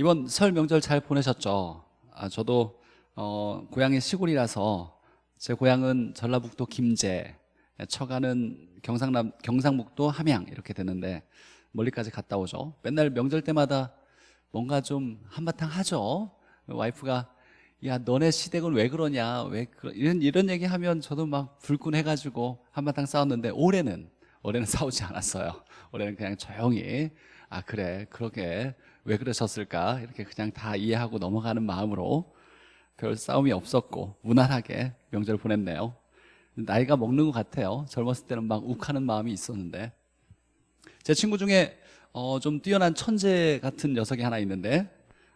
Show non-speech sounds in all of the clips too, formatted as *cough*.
이번 설 명절 잘 보내셨죠? 아, 저도 어, 고향이 시골이라서 제 고향은 전라북도 김제, 처가는 경상남 경상북도 함양 이렇게 되는데 멀리까지 갔다 오죠. 맨날 명절 때마다 뭔가 좀 한바탕 하죠. 와이프가 야 너네 시댁은 왜 그러냐 왜 그러... 이런 이런 얘기 하면 저도 막 불끈해가지고 한바탕 싸웠는데 올해는 올해는 *laughs* 싸우지 않았어요. 올해는 그냥 조용히 아 그래. 그러게. 왜 그러셨을까? 이렇게 그냥 다 이해하고 넘어가는 마음으로 별 싸움이 없었고 무난하게 명절 보냈네요. 나이가 먹는 것 같아요. 젊었을 때는 막 욱하는 마음이 있었는데. 제 친구 중에 어, 좀 뛰어난 천재 같은 녀석이 하나 있는데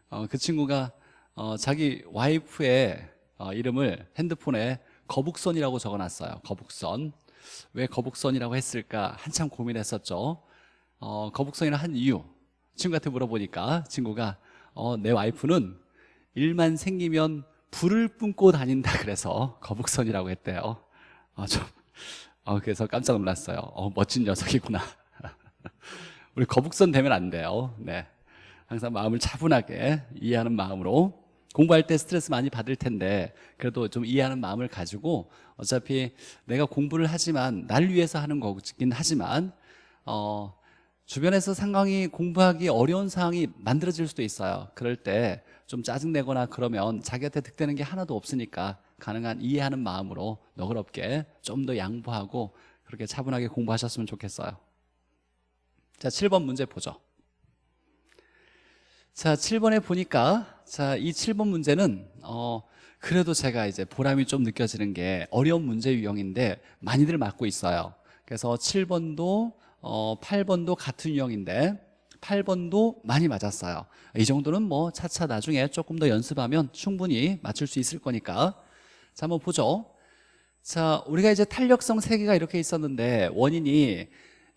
어, 그 친구가 어, 자기 와이프의 어, 이름을 핸드폰에 거북선이라고 적어놨어요. 거북선. 왜 거북선이라고 했을까? 한참 고민했었죠 어, 거북선이라 한 이유. 친구한테 물어보니까 친구가 어, 내 와이프는 일만 생기면 불을 뿜고 다닌다 그래서 거북선이라고 했대요. 어, 좀, 어, 그래서 깜짝 놀랐어요. 어, 멋진 녀석이구나. *laughs* 우리 거북선 되면 안 돼요. 네. 항상 마음을 차분하게 이해하는 마음으로 공부할 때 스트레스 많이 받을 텐데 그래도 좀 이해하는 마음을 가지고 어차피 내가 공부를 하지만 날 위해서 하는 거긴 하지만 어, 주변에서 상황이 공부하기 어려운 상황이 만들어질 수도 있어요. 그럴 때 좀 짜증내거나 그러면 자기한테 득되는 게 하나도 없으니까 가능한 이해하는 마음으로 너그럽게 좀 더 양보하고 그렇게 차분하게 공부하셨으면 좋겠어요. 자 7번 문제 보죠. 자 7번에 보니까 자이 7번 문제는 어 그래도 제가 이제 보람이 좀 느껴지는 게 어려운 문제 유형인데 많이들 맞고 있어요. 그래서 7번도 어, 8번도 같은 유형인데 8번도 많이 맞았어요. 이 정도는 뭐 차차 나중에 조금 더 연습하면 충분히 맞출 수 있을 거니까. 자 한번 보죠. 자 우리가 이제 탄력성 3개가 이렇게 있었는데 원인이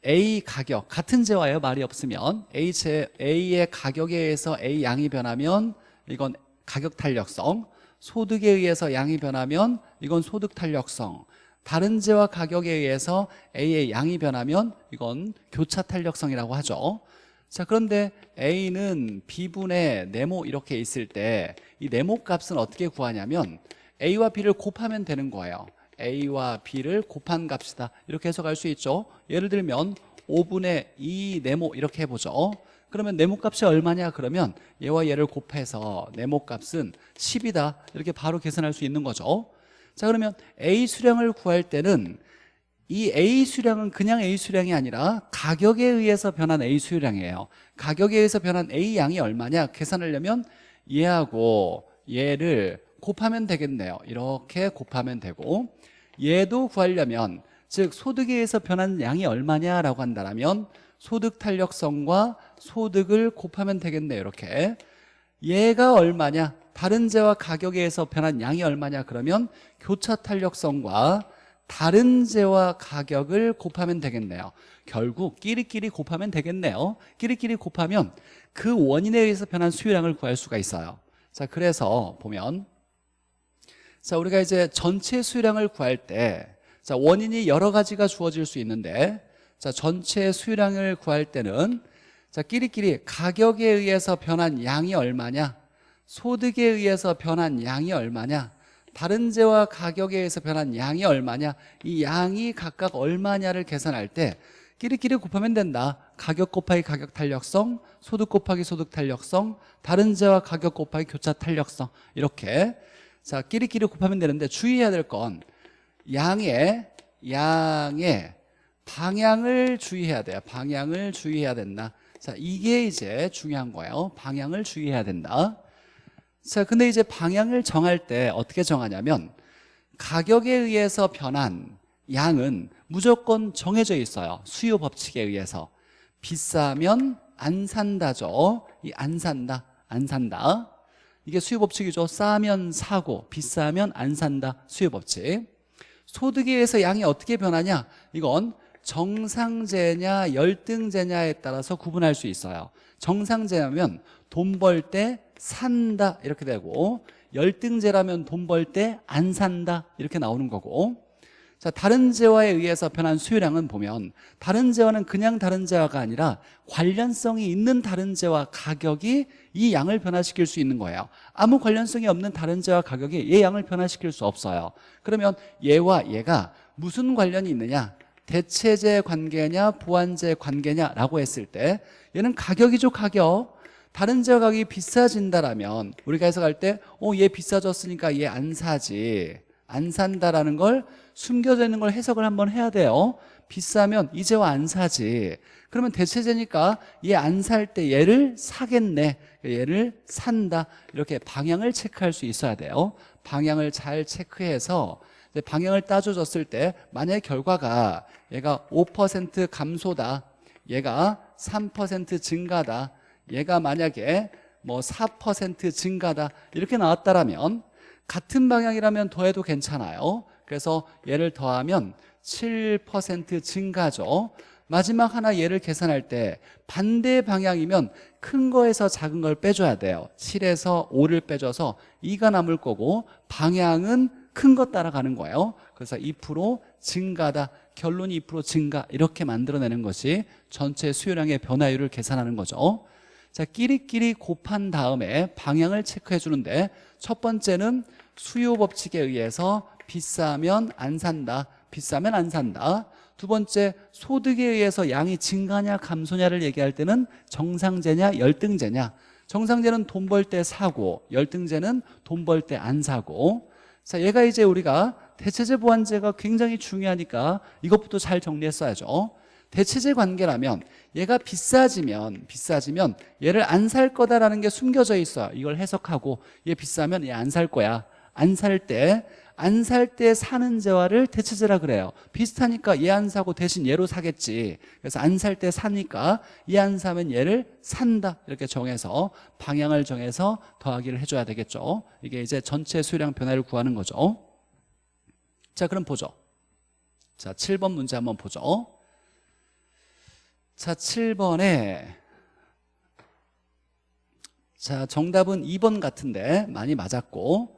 A 가격 같은 재화예요 말이 없으면. A 제, A의 가격에 의해서 A 양이 변하면 이건 가격 탄력성. 소득에 의해서 양이 변하면 이건 소득 탄력성 다른 재와 가격에 의해서 A의 양이 변하면 이건 교차 탄력성이라고 하죠. 자 그런데 A는 B분의 네모 이렇게 있을 때 이 네모 값은 어떻게 구하냐면 A와 B를 곱하면 되는 거예요. A와 B를 곱한 값이다. 이렇게 해석할 수 있죠. 예를 들면 5분의 2 네모 이렇게 해보죠. 그러면 네모 값이 얼마냐? 그러면 얘와 얘를 곱해서 네모 값은 10이다. 이렇게 바로 계산할 수 있는 거죠 자 그러면 A 수량을 구할 때는 이 A 수량은 그냥 A 수량이 아니라 가격에 의해서 변한 A 수량이에요. 가격에 의해서 변한 A 양이 얼마냐 계산하려면 얘하고 얘를 곱하면 되겠네요. 이렇게 곱하면 되고 얘도 구하려면 즉 소득에 의해서 변한 양이 얼마냐라고 한다면 소득 탄력성과 소득을 곱하면 되겠네요. 이렇게. 얘가 얼마냐? 다른 재와 가격에 의해서 변한 양이 얼마냐? 그러면 교차 탄력성과 다른 재와 가격을 곱하면 되겠네요. 결국 끼리끼리 곱하면 되겠네요. 끼리끼리 곱하면 그 원인에 의해서 변한 수요량을 구할 수가 있어요. 자 그래서 보면 자 우리가 이제 전체 수요량을 구할 때 자 원인이 여러 가지가 주어질 수 있는데 자 전체 수요량을 구할 때는 자 끼리끼리 가격에 의해서 변한 양이 얼마냐? 소득에 의해서 변한 양이 얼마냐 다른 재와 가격에 의해서 변한 양이 얼마냐? 이 양이 각각 얼마냐를 계산할 때 끼리끼리 곱하면 된다. 가격 곱하기 가격 탄력성 소득 곱하기 소득 탄력성 다른 재와 가격 곱하기 교차 탄력성. 이렇게. 자 끼리끼리 곱하면 되는데 주의해야 될 건 양의 양의 방향을 주의해야 돼요. 방향을 주의해야 된다. 자 이게 이제 중요한 거예요. 방향을 주의해야 된다 자, 근데 이제 방향을 정할 때 어떻게 정하냐면 가격에 의해서 변한 양은 무조건 정해져 있어요. 수요 법칙에 의해서. 비싸면 안 산다죠. 이 안 산다, 안 산다. 이게 수요 법칙이죠. 싸면 사고, 비싸면 안 산다. 수요 법칙. 소득에 의해서 양이 어떻게 변하냐? 이건 정상제냐 열등제냐에 따라서 구분할 수 있어요. 정상제냐면 돈 벌 때 산다 이렇게 되고 열등제라면 돈 벌 때 안 산다 이렇게 나오는 거고 자, 다른 재화에 의해서 변한 수요량은 보면 다른 재화는 그냥 다른 재화가 아니라 관련성이 있는 다른 재화 가격이 이 양을 변화시킬 수 있는 거예요. 아무 관련성이 없는 다른 재화 가격이 얘 양을 변화시킬 수 없어요. 그러면 얘와 얘가 무슨 관련이 있느냐? 대체재 관계냐 보완재 관계냐라고 했을 때 얘는 가격이죠 가격 다른 가격이 비싸진다라면 우리가 해석할 때 어 얘 비싸졌으니까 얘 안 사지 안 산다라는 걸 숨겨져 있는 걸 해석을 한번 해야 돼요. 비싸면 이 재화 안 사지. 그러면 대체재니까 얘 안 살 때 얘를 사겠네 얘를 산다. 이렇게 방향을 체크할 수 있어야 돼요. 방향을 잘 체크해서 방향을 따져줬을 때 만약에 결과가 얘가 5% 감소다 얘가 3% 증가다 얘가 만약에 뭐 4% 증가다 이렇게 나왔다라면 같은 방향이라면 더해도 괜찮아요. 그래서 얘를 더하면 7% 증가죠. 마지막 하나 얘를 계산할 때 반대 방향이면 큰 거에서 작은 걸 빼줘야 돼요. 7에서 5를 빼줘서 2가 남을 거고 방향은 큰거 따라가는 거예요. 그래서 2% 증가다 결론이 2% 증가 이렇게 만들어내는 것이 전체 수요량의 변화율을 계산하는 거죠 자 끼리끼리 곱한 다음에 방향을 체크해 주는데 첫 번째는 수요 법칙에 의해서 비싸면 안 산다 비싸면 안 산다. 두 번째 소득에 의해서 양이 증가냐 감소냐를 얘기할 때는 정상제냐 열등제냐. 정상제는 돈 벌 때 사고 열등제는 돈 벌 때 안 사고. 자 얘가 이제 우리가 대체제 보완제가 굉장히 중요하니까 이것부터 잘 정리했어야죠. 대체제 관계라면 얘가 비싸지면 비싸지면 얘를 안 살 거다라는 게 숨겨져 있어요 이걸 해석하고 얘 비싸면 얘 안 살 거야. 안 살 때 안 살 때 사는 재화를 대체제라 그래요. 비슷하니까 얘 안 사고 대신 얘로 사겠지. 그래서 안 살 때 사니까 얘 안 사면 얘를 산다. 이렇게 정해서 방향을 정해서 더하기를 해줘야 되겠죠. 이게 이제 전체 수량 변화를 구하는 거죠. 자 그럼 보죠. 자 7번 문제 한번 보죠 자 7번에. 자 정답은 2번 같은데 많이 맞았고.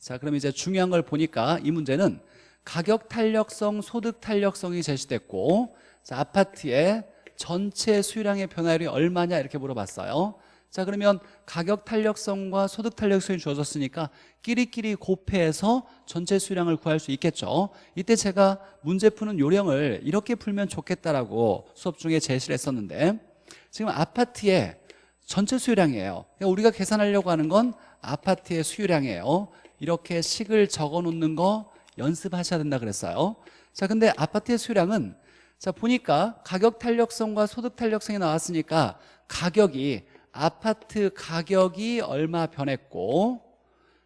자 그럼 이제 중요한 걸 보니까 이 문제는 가격 탄력성 소득 탄력성이 제시됐고 자 아파트의 전체 수량의 변화율이 얼마냐 이렇게 물어봤어요 자 그러면 가격 탄력성과 소득 탄력성이 주어졌으니까 끼리끼리 곱해서 전체 수량을 구할 수 있겠죠. 이때 제가 문제 푸는 요령을 이렇게 풀면 좋겠다라고 수업 중에 제시를 했었는데 지금 아파트의 전체 수요량이에요. 그러니까 우리가 계산하려고 하는 건 아파트의 수요량이에요. 이렇게 식을 적어 놓는 거 연습하셔야 된다 그랬어요. 자 근데 아파트의 수요량은 자 보니까 가격 탄력성과 소득 탄력성이 나왔으니까 가격이 아파트 가격이 얼마 변했고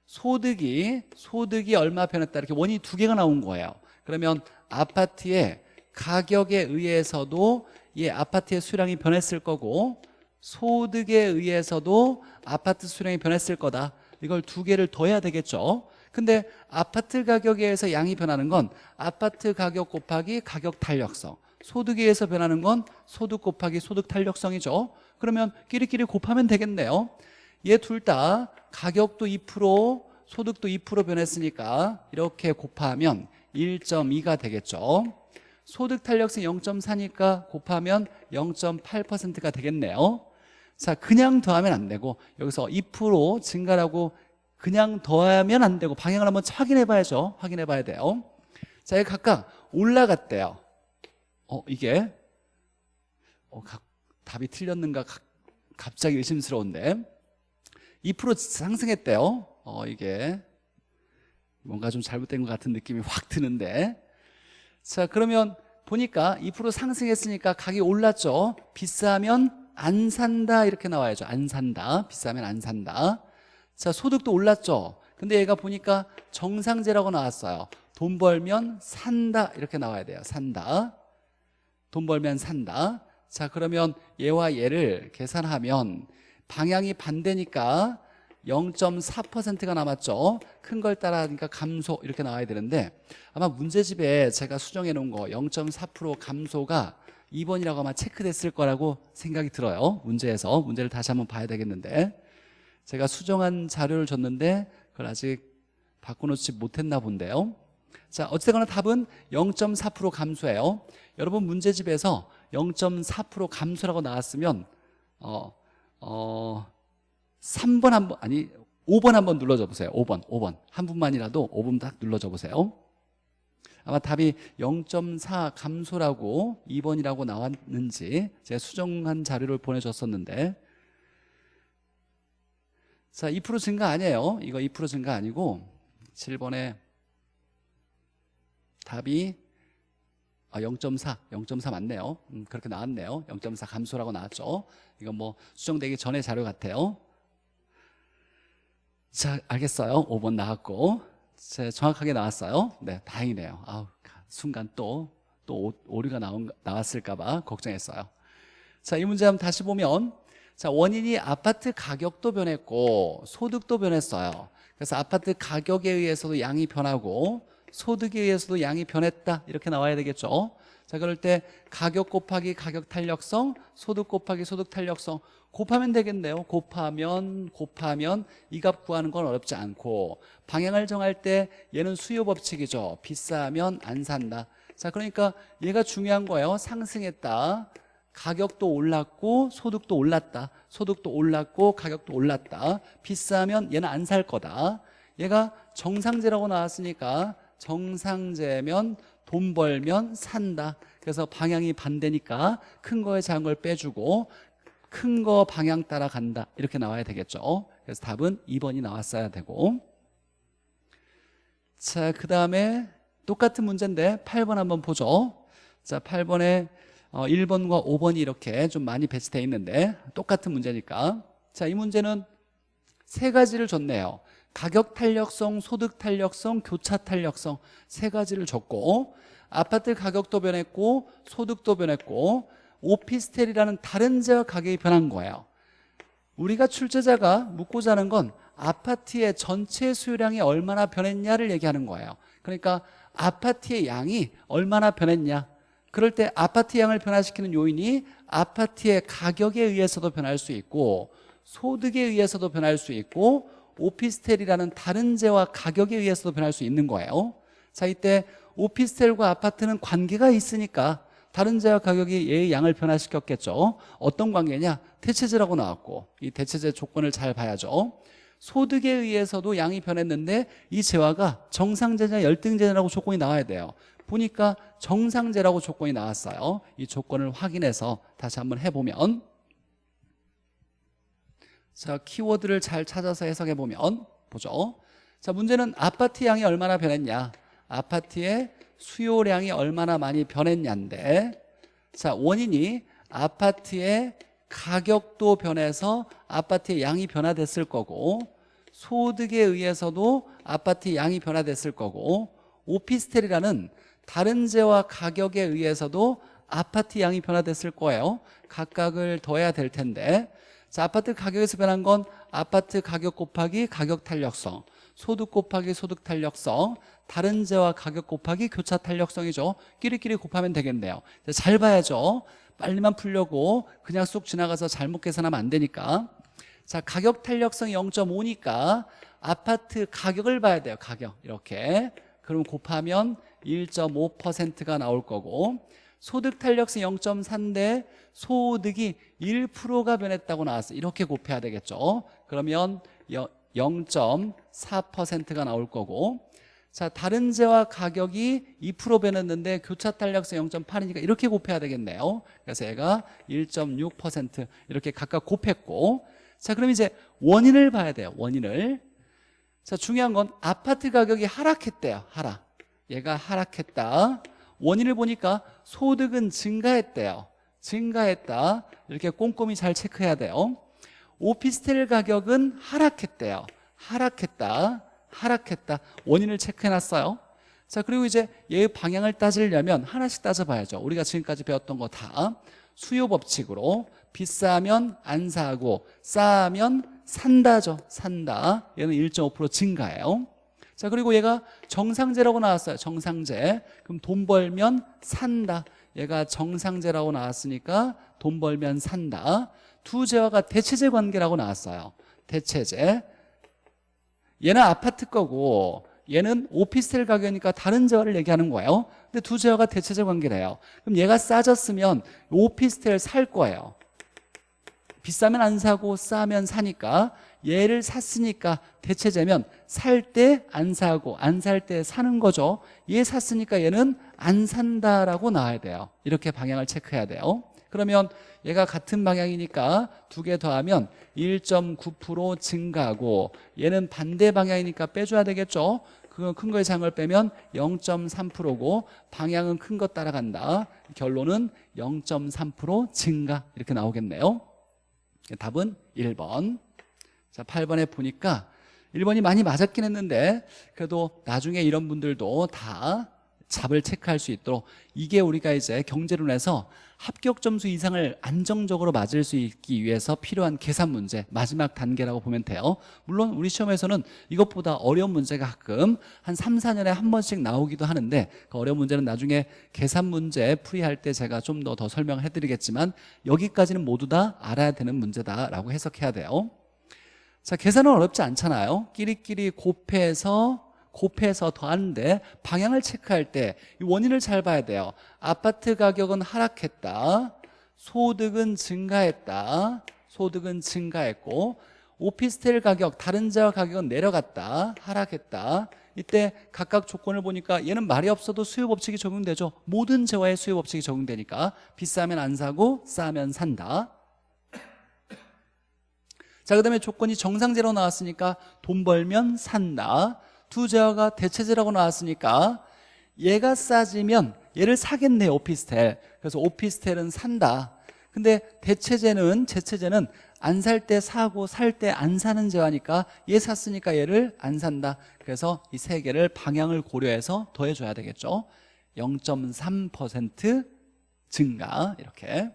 소득이 소득이 얼마 변했다. 이렇게 원인이 두 개가 나온 거예요. 그러면 아파트의 가격에 의해서도 이 아파트의 수량이 변했을 거고 소득에 의해서도 아파트 수량이 변했을 거다. 이걸 두 개를 더해야 되겠죠. 근데 아파트 가격에 의해서 양이 변하는 건 아파트 가격 곱하기 가격 탄력성. 소득에 의해서 변하는 건 소득 곱하기 소득 탄력성이죠 그러면 끼리끼리 곱하면 되겠네요. 얘 둘 다 가격도 2% 소득도 2% 변했으니까 이렇게 곱하면 1.2가 되겠죠. 소득 탄력성 0.4니까 곱하면 0.8%가 되겠네요. 자 그냥 더하면 안 되고 여기서 2% 증가라고 그냥 더하면 안 되고 방향을 한번 확인해 봐야죠. 확인해 봐야 돼요. 자 각각 올라갔대요. 어 이게? 어, 각, 답이 틀렸는가 가, 갑자기 의심스러운데 2% 상승했대요. 어 이게 뭔가 좀 잘못된 것 같은 느낌이 확 드는데. 자 그러면 보니까 2% 상승했으니까 가격이 올랐죠. 비싸면 안 산다 이렇게 나와야죠. 안 산다. 비싸면 안 산다. 자 소득도 올랐죠. 근데 얘가 보니까 정상제라고 나왔어요. 돈 벌면 산다 이렇게 나와야 돼요. 산다. 돈 벌면 산다 자 그러면 얘와 얘를 계산하면 방향이 반대니까 0.4%가 남았죠. 큰 걸 따라하니까 감소 이렇게 나와야 되는데 아마 문제집에 제가 수정해 놓은 거 0.4% 감소가 2번이라고 아마 체크됐을 거라고 생각이 들어요. 문제에서. 문제를 다시 한번 봐야 되겠는데. 제가 수정한 자료를 줬는데 그걸 아직 바꿔놓지 못했나 본데요. 자 어쨌거나 답은 0.4% 감소예요. 여러분 문제집에서 0.4% 감소라고 나왔으면 어, 어, 3번 한 번 아니 5번 한 번 눌러줘 보세요. 5번 5번. 한 분만이라도 5번 딱 눌러줘 보세요. 아마 답이 0.4 감소라고 2번이라고 나왔는지 제가 수정한 자료를 보내줬었는데. 자, 2% 증가 아니에요. 이거 2% 증가 아니고 7번에 답이 아, 0.4, 0.4 맞네요. 음, 그렇게 나왔네요. 0.4 감소라고 나왔죠. 이건 뭐 수정되기 전의 자료 같아요. 자, 알겠어요. 5번 나왔고. 자, 정확하게 나왔어요. 네, 다행이네요. 아우, 순간 또, 또 오류가 나온, 나왔을까봐 걱정했어요. 자, 이 문제 한번 다시 보면 자 원인이 아파트 가격도 변했고 소득도 변했어요 그래서 아파트 가격에 의해서도 양이 변하고 소득에 의해서도 양이 변했다. 이렇게 나와야 되겠죠. 자 그럴 때 가격 곱하기 가격 탄력성 소득 곱하기 소득 탄력성. 곱하면 되겠네요. 곱하면 곱하면 이 값 구하는 건 어렵지 않고. 방향을 정할 때 얘는 수요 법칙이죠. 비싸면 안 산다. 자 그러니까 얘가 중요한 거예요. 상승했다. 가격도 올랐고 소득도 올랐다. 소득도 올랐고 가격도 올랐다. 비싸면 얘는 안 살 거다. 얘가 정상제라고 나왔으니까 정상제면 돈 벌면 산다. 그래서 방향이 반대니까 큰 거에 작은 걸 빼주고 큰 거 방향 따라 간다. 이렇게 나와야 되겠죠. 그래서 답은 2번이 나왔어야 되고. 자 그 다음에 똑같은 문제인데 8번 한번 보죠. 자 8번에 어, 1번과 5번이 이렇게 좀 많이 배치되어 있는데 똑같은 문제니까. 자 이 문제는 세 가지를 줬네요 가격 탄력성, 소득 탄력성, 교차 탄력성 세 가지를 줬고 아파트 가격도 변했고 소득도 변했고 오피스텔이라는 다른 지역 가격이 변한 거예요. 우리가 출제자가 묻고자 하는 건 아파트의 전체 수요량이 얼마나 변했냐를 얘기하는 거예요. 그러니까 아파트의 양이 얼마나 변했냐. 그럴 때 아파트 양을 변화시키는 요인이 아파트의 가격에 의해서도 변할 수 있고 소득에 의해서도 변할 수 있고 오피스텔이라는 다른 재와 가격에 의해서도 변할 수 있는 거예요. 자 이때 오피스텔과 아파트는 관계가 있으니까 다른 재와 가격이 얘의 양을 변화시켰겠죠. 어떤 관계냐? 대체제라고 나왔고 이 대체제 조건을 잘 봐야죠. 소득에 의해서도 양이 변했는데 이 재화가 정상재냐 열등재냐라고 조건이 나와야 돼요. 보니까 정상제라고 조건이 나왔어요. 이 조건을 확인해서 다시 한번 해보면 자 키워드를 잘 찾아서 해석해 보면 보죠. 자 문제는 아파트 양이 얼마나 변했냐? 아파트의 수요량이 얼마나 많이 변했냐인데 자 원인이 아파트의 가격도 변해서 아파트의 양이 변화됐을 거고 소득에 의해서도 아파트 양이 변화됐을 거고 오피스텔이라는 다른 재와 가격에 의해서도 아파트 양이 변화됐을 거예요. 각각을 더해야 될 텐데 자, 아파트 가격에서 변한 건 아파트 가격 곱하기 가격 탄력성 소득 곱하기 소득 탄력성 다른 재와 가격 곱하기 교차 탄력성이죠. 끼리끼리 곱하면 되겠네요. 잘 봐야죠. 빨리만 풀려고 그냥 쑥 지나가서 잘못 계산하면 안 되니까. 자 가격 탄력성 0.5니까 아파트 가격을 봐야 돼요. 가격. 이렇게. 그럼 곱하면 1.5%가 나올 거고 소득 탄력성 0.4인데 소득이 1%가 변했다고 나왔어요 이렇게 곱해야 되겠죠. 그러면 0.4%가 나올 거고. 자 다른 재와 가격이 2% 변했는데 교차 탄력성 0.8이니까 이렇게 곱해야 되겠네요. 그래서 얘가 1.6% 이렇게 각각 곱했고. 자 그럼 이제 원인을 봐야 돼요 원인을. 자 중요한 건 아파트 가격이 하락했대요 하락. 얘가 하락했다. 원인을 보니까 소득은 증가했대요. 증가했다. 이렇게 꼼꼼히 잘 체크해야 돼요. 오피스텔 가격은 하락했대요. 하락했다. 하락했다. 원인을 체크해놨어요. 자 그리고 이제 얘의 방향을 따지려면 하나씩 따져봐야죠. 우리가 지금까지 배웠던 거 다. 수요 법칙으로 비싸면 안 사고 싸면 산다죠. 산다. 얘는 1.5% 증가예요 자 그리고 얘가 정상제라고 나왔어요. 정상제 그럼 돈 벌면 산다. 얘가 정상제라고 나왔으니까 돈 벌면 산다. 두 재화가 대체제 관계라고 나왔어요. 대체제 얘는 아파트 거고 얘는 오피스텔 가격이니까 다른 재화를 얘기하는 거예요. 근데 두 재화가 대체적 관계래요. 그럼 얘가 싸졌으면 오피스텔 살 거예요. 비싸면 안 사고 싸면 사니까 얘를 샀으니까 대체제면 살 때 안 사고 안 살 때 사는 거죠. 얘 샀으니까 얘는 안 산다라고 나와야 돼요. 이렇게 방향을 체크해야 돼요. 그러면 얘가 같은 방향이니까 두 개 더하면 1.9% 증가하고 얘는 반대 방향이니까 빼줘야 되겠죠? 그건 큰 거의 장을 빼면 0.3%고 방향은 큰거 따라간다. 결론은 0.3% 증가 이렇게 나오겠네요. 답은 1번 자 8번에 보니까 1번이 많이 맞았긴 했는데 그래도 나중에 이런 분들도 다 잡을 체크할 수 있도록 이게 우리가 이제 경제론에서 합격 점수 이상을 안정적으로 맞을 수 있기 위해서 필요한 계산 문제 마지막 단계라고 보면 돼요. 물론 우리 시험에서는 이것보다 어려운 문제가 가끔 한 3, 4년에 한 번씩 나오기도 하는데 그 어려운 문제는 나중에 계산 문제 풀이할 때 제가 좀 더 더 설명을 해드리겠지만 여기까지는 모두 다 알아야 되는 문제다라고 해석해야 돼요 자 계산은 어렵지 않잖아요. 끼리끼리 곱해서 곱해서 더하는데 방향을 체크할 때 이 원인을 잘 봐야 돼요. 아파트 가격은 하락했다. 소득은 증가했다. 소득은 증가했고 오피스텔 가격 다른 자와 가격은 내려갔다. 하락했다. 이때 각각 조건을 보니까 얘는 말이 없어도 수요 법칙이 적용되죠. 모든 재화에 수요 법칙이 적용되니까 비싸면 안 사고 싸면 산다 자, 그 다음에 조건이 정상제로 나왔으니까 돈 벌면 산다. 두 재화가 대체제라고 나왔으니까 얘가 싸지면 얘를 사겠네 오피스텔. 그래서 오피스텔은 산다. 근데 대체제는 제체제는 안 살 때 사고 살 때 안 사는 재화니까 얘 샀으니까 얘를 안 산다. 그래서 이 세 개를 방향을 고려해서 더해줘야 되겠죠. 0.3% 증가 이렇게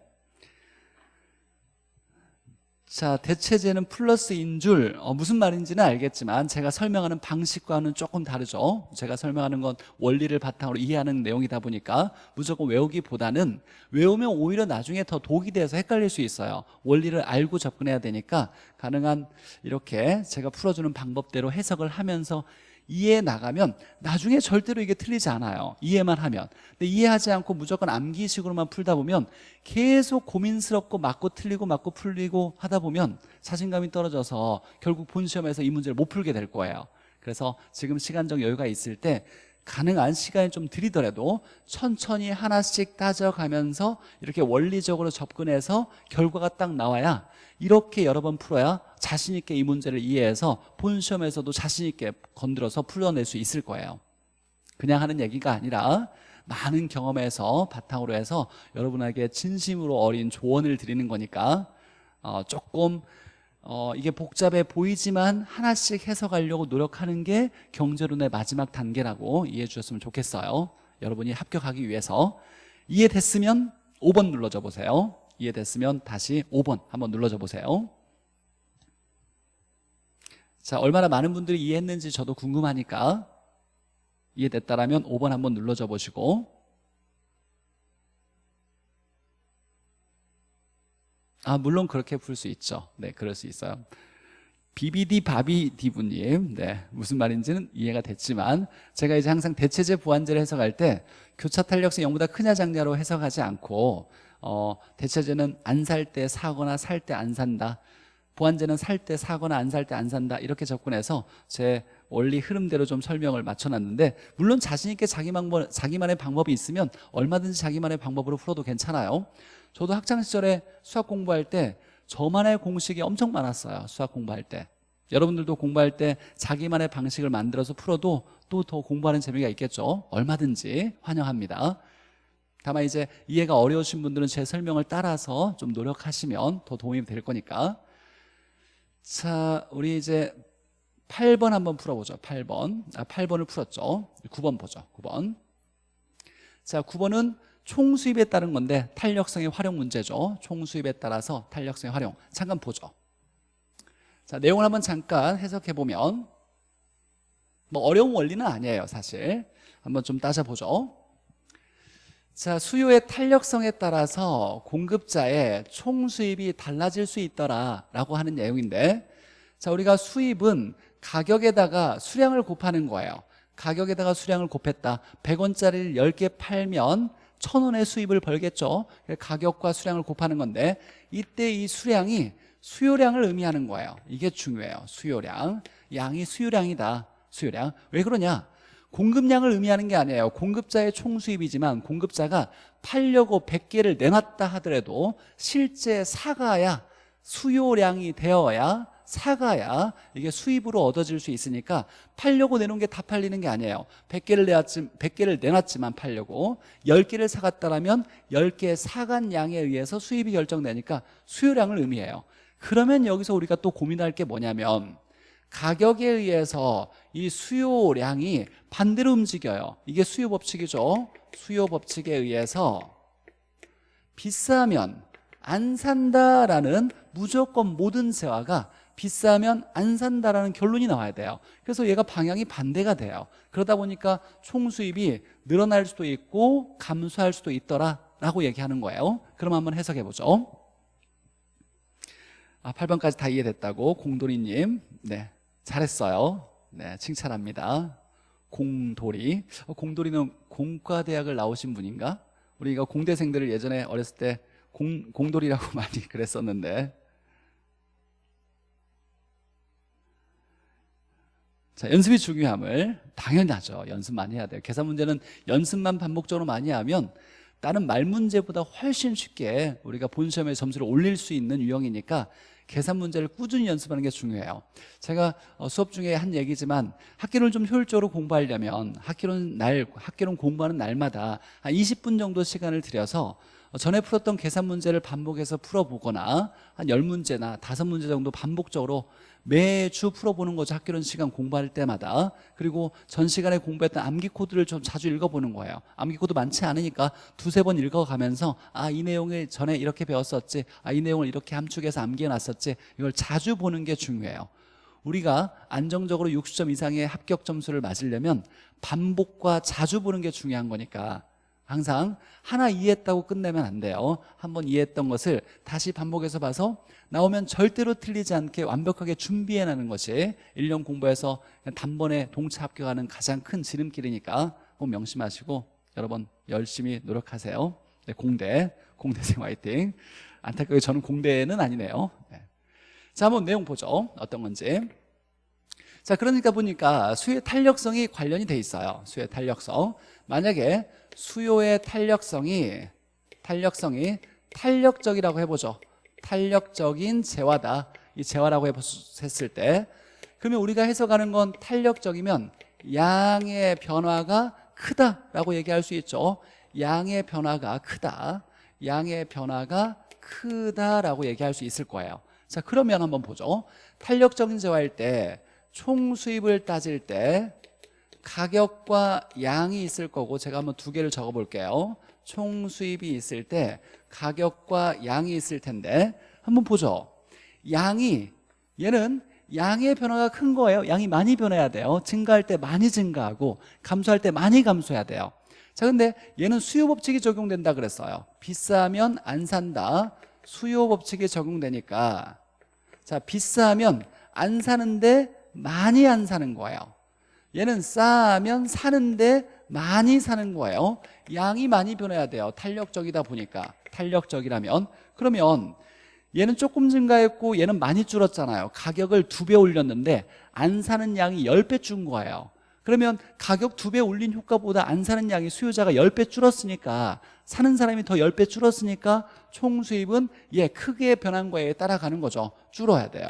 자 대체제는 플러스인 줄 어, 무슨 말인지는 알겠지만 제가 설명하는 방식과는 조금 다르죠. 제가 설명하는 건 원리를 바탕으로 이해하는 내용이다 보니까 무조건 외우기보다는 외우면 오히려 나중에 더 독이 돼서 헷갈릴 수 있어요. 원리를 알고 접근해야 되니까 가능한 이렇게 제가 풀어주는 방법대로 해석을 하면서 이해해 나가면 나중에 절대로 이게 틀리지 않아요. 이해만 하면. 근데 이해하지 않고 무조건 암기식으로만 풀다 보면 계속 고민스럽고 맞고 틀리고 맞고 풀리고 하다 보면 자신감이 떨어져서 결국 본 시험에서 이 문제를 못 풀게 될 거예요. 그래서 지금 시간적 여유가 있을 때 가능한 시간이 좀 들이더라도 천천히 하나씩 따져가면서 이렇게 원리적으로 접근해서 결과가 딱 나와야 이렇게 여러 번 풀어야 자신 있게 이 문제를 이해해서 본 시험에서도 자신 있게 건드려서 풀어낼 수 있을 거예요. 그냥 하는 얘기가 아니라 많은 경험에서 바탕으로 해서 여러분에게 진심으로 어린 조언을 드리는 거니까 어, 조금 어, 이게 복잡해 보이지만 하나씩 해석하려고 노력하는 게 경제론의 마지막 단계라고 이해해 주셨으면 좋겠어요. 여러분이 합격하기 위해서. 이해됐으면 5번 눌러줘 보세요 이해됐으면 다시 5번 한번 눌러줘 보세요. 자 얼마나 많은 분들이 이해했는지 저도 궁금하니까 이해됐다라면 5번 한번 눌러줘 보시고. 아 물론 그렇게 풀 수 있죠. 네 그럴 수 있어요. BBD 바비디부님. 네 무슨 말인지는 이해가 됐지만 제가 이제 항상 대체제 보완제를 해석할 때 교차 탄력성 0보다 크냐 작냐로 해석하지 않고 어, 대체제는 안 살 때 사거나 살 때 안 산다. 보완제는 살 때 사거나 안 살 때 안 산다. 이렇게 접근해서 제 원리 흐름대로 좀 설명을 맞춰놨는데 물론 자신 있게 자기 방법, 자기만의 방법이 있으면 얼마든지 자기만의 방법으로 풀어도 괜찮아요. 저도 학창시절에 수학 공부할 때 저만의 공식이 엄청 많았어요 수학 공부할 때. 여러분들도 공부할 때 자기만의 방식을 만들어서 풀어도 또 더 공부하는 재미가 있겠죠? 얼마든지 환영합니다 다만 이제 이해가 어려우신 분들은 제 설명을 따라서 좀 노력하시면 더 도움이 될 거니까. 자 우리 이제 8번 한번 풀어보죠. 8번. 아 8번을 풀었죠. 9번 보죠. 9번. 자 9번은 총수입에 따른 건데 탄력성의 활용 문제죠. 총수입에 따라서 탄력성의 활용. 잠깐 보죠. 자 내용을 한번 잠깐 해석해 보면 뭐 어려운 원리는 아니에요 사실. 한번 좀 따져보죠 자 수요의 탄력성에 따라서 공급자의 총 수입이 달라질 수 있더라라고 하는 내용인데 자 우리가 수입은 가격에다가 수량을 곱하는 거예요. 가격에다가 수량을 곱했다. 100원짜리를 10개 팔면 1000원의 수입을 벌겠죠. 가격과 수량을 곱하는 건데 이때 이 수량이 수요량을 의미하는 거예요. 이게 중요해요. 수요량. 양이 수요량이다. 수요량. 왜 그러냐 공급량을 의미하는 게 아니에요. 공급자의 총 수입이지만 공급자가 팔려고 100개를 내놨다 하더라도 실제 사가야 수요량이 되어야 사가야 이게 수입으로 얻어질 수 있으니까 팔려고 내놓은 게 다 팔리는 게 아니에요. 100개를 내놨지, 100개를 내놨지만 팔려고 10개를 사갔다라면 10개 사간 양에 의해서 수입이 결정되니까 수요량을 의미해요. 그러면 여기서 우리가 또 고민할 게 뭐냐면 가격에 의해서 이 수요량이 반대로 움직여요. 이게 수요 법칙이죠. 수요 법칙에 의해서 비싸면 안 산다라는 무조건 모든 세화가 비싸면 안 산다라는 결론이 나와야 돼요. 그래서 얘가 방향이 반대가 돼요. 그러다 보니까 총 수입이 늘어날 수도 있고 감소할 수도 있더라라고 얘기하는 거예요. 그럼 한번 해석해 보죠. 아, 8번까지 다 이해됐다고 공돌이님. 네 잘했어요 네 칭찬합니다 공돌이 어, 공돌이는 공과대학을 나오신 분인가? 우리가 공대생들을 예전에 어렸을 때 공, 공돌이라고 *laughs* 많이 그랬었는데 자, 연습이 중요함을 당연히 하죠. 연습 많이 해야 돼요. 계산 문제는 연습만 반복적으로 많이 하면 다른 말 문제보다 훨씬 쉽게 우리가 본 시험의 점수를 올릴 수 있는 유형이니까 계산 문제를 꾸준히 연습하는 게 중요해요. 제가 어, 수업 중에 한 얘기지만 학기를 좀 효율적으로 공부하려면 학기론 날 학기론 공부하는 날마다 한 20분 정도 시간을 들여서 어, 전에 풀었던 계산 문제를 반복해서 풀어보거나 한 10문제나 5문제 정도 반복적으로 매주 풀어보는 거죠 학개론 시간 공부할 때마다. 그리고 전 시간에 공부했던 암기 코드를 좀 자주 읽어보는 거예요. 암기 코드 많지 않으니까 두세 번 읽어가면서 아 이 내용을 전에 이렇게 배웠었지 아 이 내용을 이렇게 함축해서 암기해놨었지 이걸 자주 보는 게 중요해요. 우리가 안정적으로 60점 이상의 합격 점수를 맞으려면 반복과 자주 보는 게 중요한 거니까 항상 하나 이해했다고 끝내면 안 돼요. 한번 이해했던 것을 다시 반복해서 봐서 나오면 절대로 틀리지 않게 완벽하게 준비해내는 것이 1년 공부해서 단번에 동차 합격하는 가장 큰 지름길이니까 꼭 명심하시고 여러분 열심히 노력하세요. 네, 공대, 공대생 화이팅. 안타깝게 저는 공대는 아니네요. 네. 자 한번 내용 보죠. 어떤 건지. 자 그러니까 보니까 수의 탄력성이 관련이 돼 있어요. 수의 탄력성. 만약에 수요의 탄력성이 탄력성이 탄력적이라고 해보죠. 탄력적인 재화다. 이 재화라고 했을 때. 그러면 우리가 해석하는 건 탄력적이면 양의 변화가 크다라고 얘기할 수 있죠. 양의 변화가 크다. 양의 변화가 크다라고 얘기할 수 있을 거예요. 자 그러면 한번 보죠. 탄력적인 재화일 때 총 수입을 따질 때 가격과 양이 있을 거고 제가 한번 두 개를 적어 볼게요. 총 수입이 있을 때 가격과 양이 있을 텐데 한번 보죠. 양이 얘는 양의 변화가 큰 거예요. 양이 많이 변해야 돼요. 증가할 때 많이 증가하고 감소할 때 많이 감소해야 돼요. 자 근데 얘는 수요 법칙이 적용된다 그랬어요. 비싸면 안 산다. 수요 법칙이 적용되니까. 자 비싸면 안 사는데 많이 안 사는 거예요 얘는 싸면 사는데 많이 사는 거예요. 양이 많이 변해야 돼요. 탄력적이다 보니까. 탄력적이라면. 그러면 얘는 조금 증가했고 얘는 많이 줄었잖아요. 가격을 두 배 올렸는데 안 사는 양이 10배 준 거예요. 그러면 가격 두 배 올린 효과보다 안 사는 양이 수요자가 10배 줄었으니까 사는 사람이 더 10배 줄었으니까 총 수입은 얘 크게 변한 거에 따라가는 거죠. 줄어야 돼요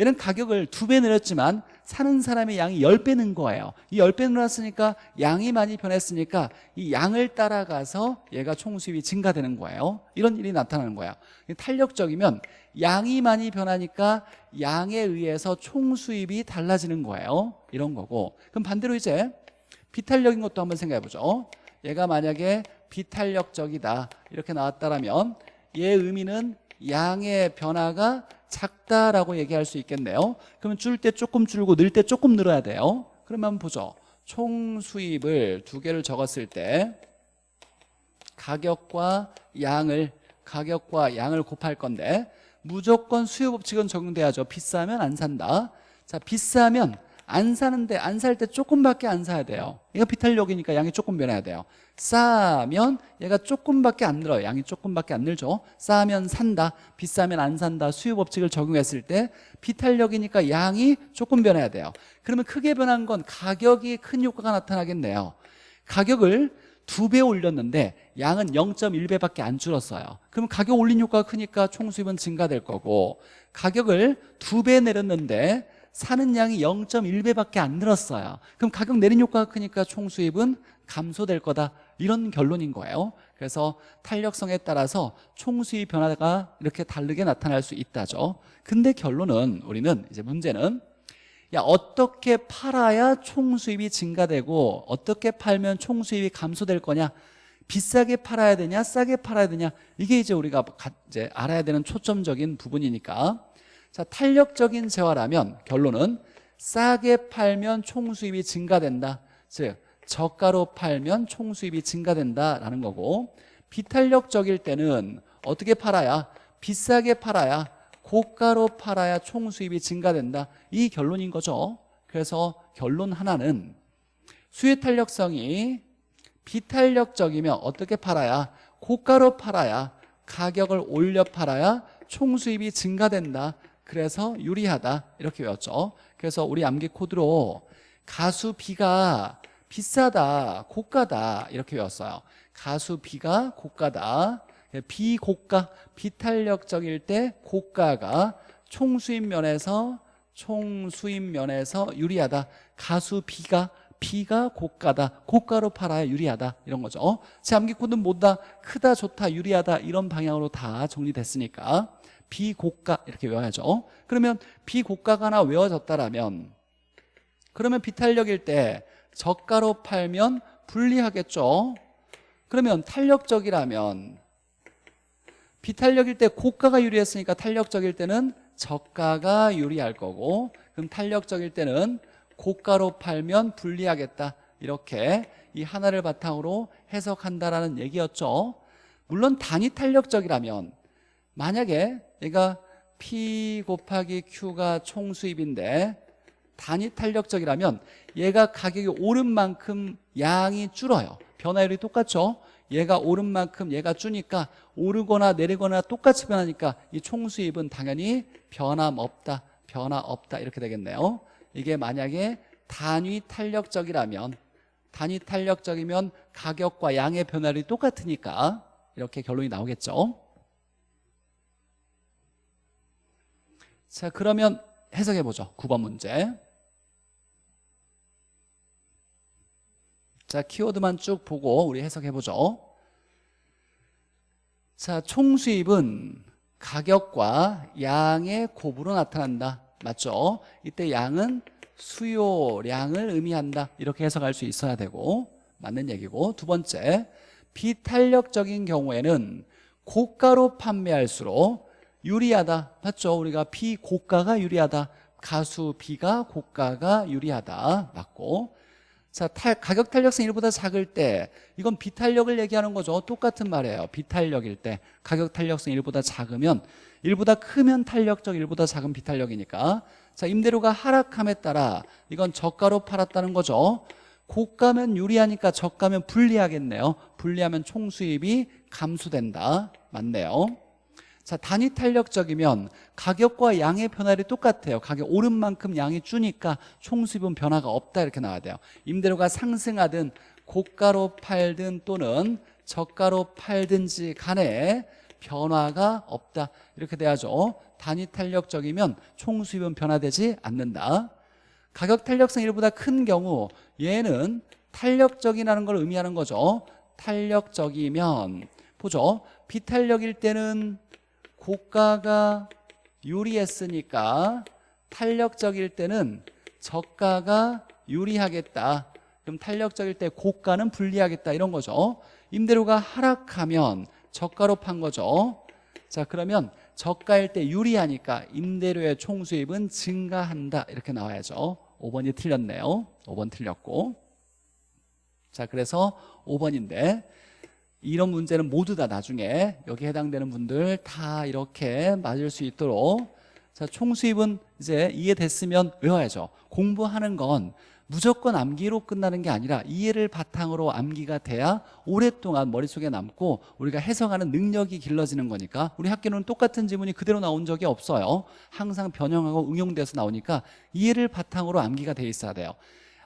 얘는 가격을 두배 내렸지만 사는 사람의 양이 10배 는 거예요. 이 10배 늘었으니까 양이 많이 변했으니까 이 양을 따라가서 얘가 총수입이 증가되는 거예요. 이런 일이 나타나는 거예요 탄력적이면 양이 많이 변하니까 양에 의해서 총수입이 달라지는 거예요. 이런 거고. 그럼 반대로 이제 비탄력인 것도 한번 생각해 보죠. 얘가 만약에 비탄력적이다. 이렇게 나왔다면 얘 의미는 양의 변화가 작다라고 얘기할 수 있겠네요. 그러면 줄 때 조금 줄고 늘 때 조금 늘어야 돼요. 그러면 보죠. 총 수입을 두 개를 적었을 때 가격과 양을 가격과 양을 곱할 건데 무조건 수요 법칙은 적용돼야죠. 비싸면 안 산다. 자 비싸면 안 사는데 안 살 때 조금밖에 안 사야 돼요. 이거 비탄력이니까 양이 조금 변해야 돼요. 싸면 얘가 조금밖에 안 늘어요. 양이 조금밖에 안 늘죠. 싸면 산다 비싸면 안 산다 수요 법칙을 적용했을 때 비탄력이니까 양이 조금 변해야 돼요. 그러면 크게 변한 건 가격이 큰 효과가 나타나겠네요. 가격을 두 배 올렸는데 양은 0.1배밖에 안 줄었어요. 그럼 가격 올린 효과가 크니까 총 수입은 증가될 거고 가격을 두 배 내렸는데 사는 양이 0.1배밖에 안 늘었어요. 그럼 가격 내린 효과가 크니까 총 수입은 감소될 거다. 이런 결론인 거예요. 그래서 탄력성에 따라서 총 수입 변화가 이렇게 다르게 나타날 수 있다죠. 근데 결론은 우리는 이제 문제는 야 어떻게 팔아야 총 수입이 증가되고 어떻게 팔면 총 수입이 감소될 거냐? 비싸게 팔아야 되냐 싸게 팔아야 되냐? 이게 이제 우리가 가- 이제 알아야 되는 초점적인 부분이니까 자 탄력적인 재화라면 결론은 싸게 팔면 총 수입이 증가된다. 즉 저가로 팔면 총 수입이 증가된다라는 거고 비탄력적일 때는 어떻게 팔아야? 비싸게 팔아야 고가로 팔아야 총 수입이 증가된다. 이 결론인 거죠. 그래서 결론 하나는 수요 탄력성이 비탄력적이면 어떻게 팔아야? 고가로 팔아야 가격을 올려 팔아야 총 수입이 증가된다 그래서 유리하다. 이렇게 외웠죠. 그래서 우리 암기 코드로 가수 B가 비싸다 고가다. 이렇게 외웠어요. 가수 B가 고가다. 비고가 비탄력적일 때 고가가 총수입 면에서 총수입 면에서 유리하다. 가수 B가 B가 고가다. 고가로 팔아야 유리하다. 이런 거죠. 어? 제 암기 코드는 뭐다? 크다 좋다 유리하다. 이런 방향으로 다 정리됐으니까 비고가 이렇게 외워야죠. 그러면 비고가가 하나 외워졌다라면 그러면 비탄력일 때 저가로 팔면 불리하겠죠? 그러면 탄력적이라면 비탄력일 때 고가가 유리했으니까 탄력적일 때는 저가가 유리할 거고 그럼 탄력적일 때는 고가로 팔면 불리하겠다. 이렇게 이 하나를 바탕으로 해석한다라는 얘기였죠. 물론 단위 탄력적이라면 만약에 얘가 P 곱하기 Q가 총 수입인데 단위 탄력적이라면 얘가 가격이 오른 만큼 양이 줄어요. 변화율이 똑같죠? 얘가 오른 만큼 얘가 주니까 오르거나 내리거나 똑같이 변하니까 이 총수입은 당연히 변함없다 변화없다 이렇게 되겠네요. 이게 만약에 단위 탄력적이라면 단위 탄력적이면 가격과 양의 변화율이 똑같으니까 이렇게 결론이 나오겠죠 자 그러면 해석해 보죠. 9번 문제. 자 키워드만 쭉 보고 우리 해석해 보죠. 자 총수입은 가격과 양의 곱으로 나타난다. 맞죠? 이때 양은 수요량을 의미한다. 이렇게 해석할 수 있어야 되고 맞는 얘기고. 두 번째 비탄력적인 경우에는 고가로 판매할수록 유리하다. 맞죠? 우리가 비 고가가 유리하다. 가수 B가 고가가 유리하다. 맞고. 자 탈, 가격 탄력성 1보다 작을 때 이건 비탄력을 얘기하는 거죠. 똑같은 말이에요. 비탄력일 때 가격 탄력성 1보다 작으면 1보다 크면 탄력적 1보다 작은 비탄력이니까. 자 임대료가 하락함에 따라 이건 저가로 팔았다는 거죠. 고가면 유리하니까 저가면 불리하겠네요. 불리하면 총수입이 감소된다. 맞네요 자 단위 탄력적이면 가격과 양의 변화율이 똑같아요. 가격 오른 만큼 양이 주니까 총수입은 변화가 없다 이렇게 나와야 돼요. 임대료가 상승하든 고가로 팔든 또는 저가로 팔든지 간에 변화가 없다 이렇게 돼야죠. 단위 탄력적이면 총수입은 변화되지 않는다. 가격 탄력성 1보다 큰 경우 얘는 탄력적이라는 걸 의미하는 거죠. 탄력적이면 보죠. 비탄력일 때는 고가가 유리했으니까 탄력적일 때는 저가가 유리하겠다. 그럼 탄력적일 때 고가는 불리하겠다. 이런 거죠. 임대료가 하락하면 저가로 판 거죠. 자 그러면 저가일 때 유리하니까 임대료의 총수입은 증가한다. 이렇게 나와야죠. 5번이 틀렸네요. 5번 틀렸고. 자 그래서 5번인데 이런 문제는 모두 다 나중에 여기 해당되는 분들 다 이렇게 맞을 수 있도록 자 총수입은 이제 이해됐으면 외워야죠. 공부하는 건 무조건 암기로 끝나는 게 아니라 이해를 바탕으로 암기가 돼야 오랫동안 머릿속에 남고 우리가 해석하는 능력이 길러지는 거니까 우리 학교는 똑같은 지문이 그대로 나온 적이 없어요. 항상 변형하고 응용돼서 나오니까 이해를 바탕으로 암기가 돼 있어야 돼요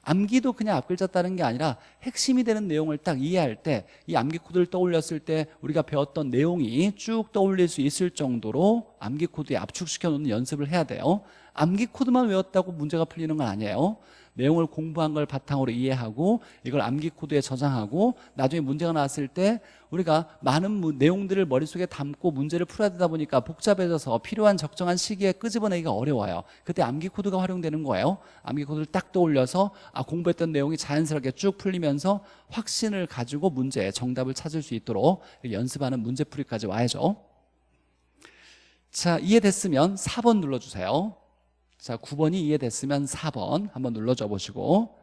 암기도 그냥 앞글자 따는 게 아니라 핵심이 되는 내용을 딱 이해할 때 이 암기 코드를 떠올렸을 때 우리가 배웠던 내용이 쭉 떠올릴 수 있을 정도로 암기 코드에 압축시켜 놓는 연습을 해야 돼요. 암기 코드만 외웠다고 문제가 풀리는 건 아니에요 내용을 공부한 걸 바탕으로 이해하고 이걸 암기 코드에 저장하고 나중에 문제가 나왔을 때 우리가 많은 무- 내용들을 머릿속에 담고 문제를 풀어야 되다 보니까 복잡해져서 필요한 적정한 시기에 끄집어내기가 어려워요. 그때 암기 코드가 활용되는 거예요. 암기 코드를 딱 떠올려서 아 공부했던 내용이 자연스럽게 쭉 풀리면서 확신을 가지고 문제의 정답을 찾을 수 있도록 연습하는 문제풀이까지 와야죠. 자 이해됐으면 4번 눌러주세요 자 9번이 이해됐으면 4번 한번 눌러줘 보시고.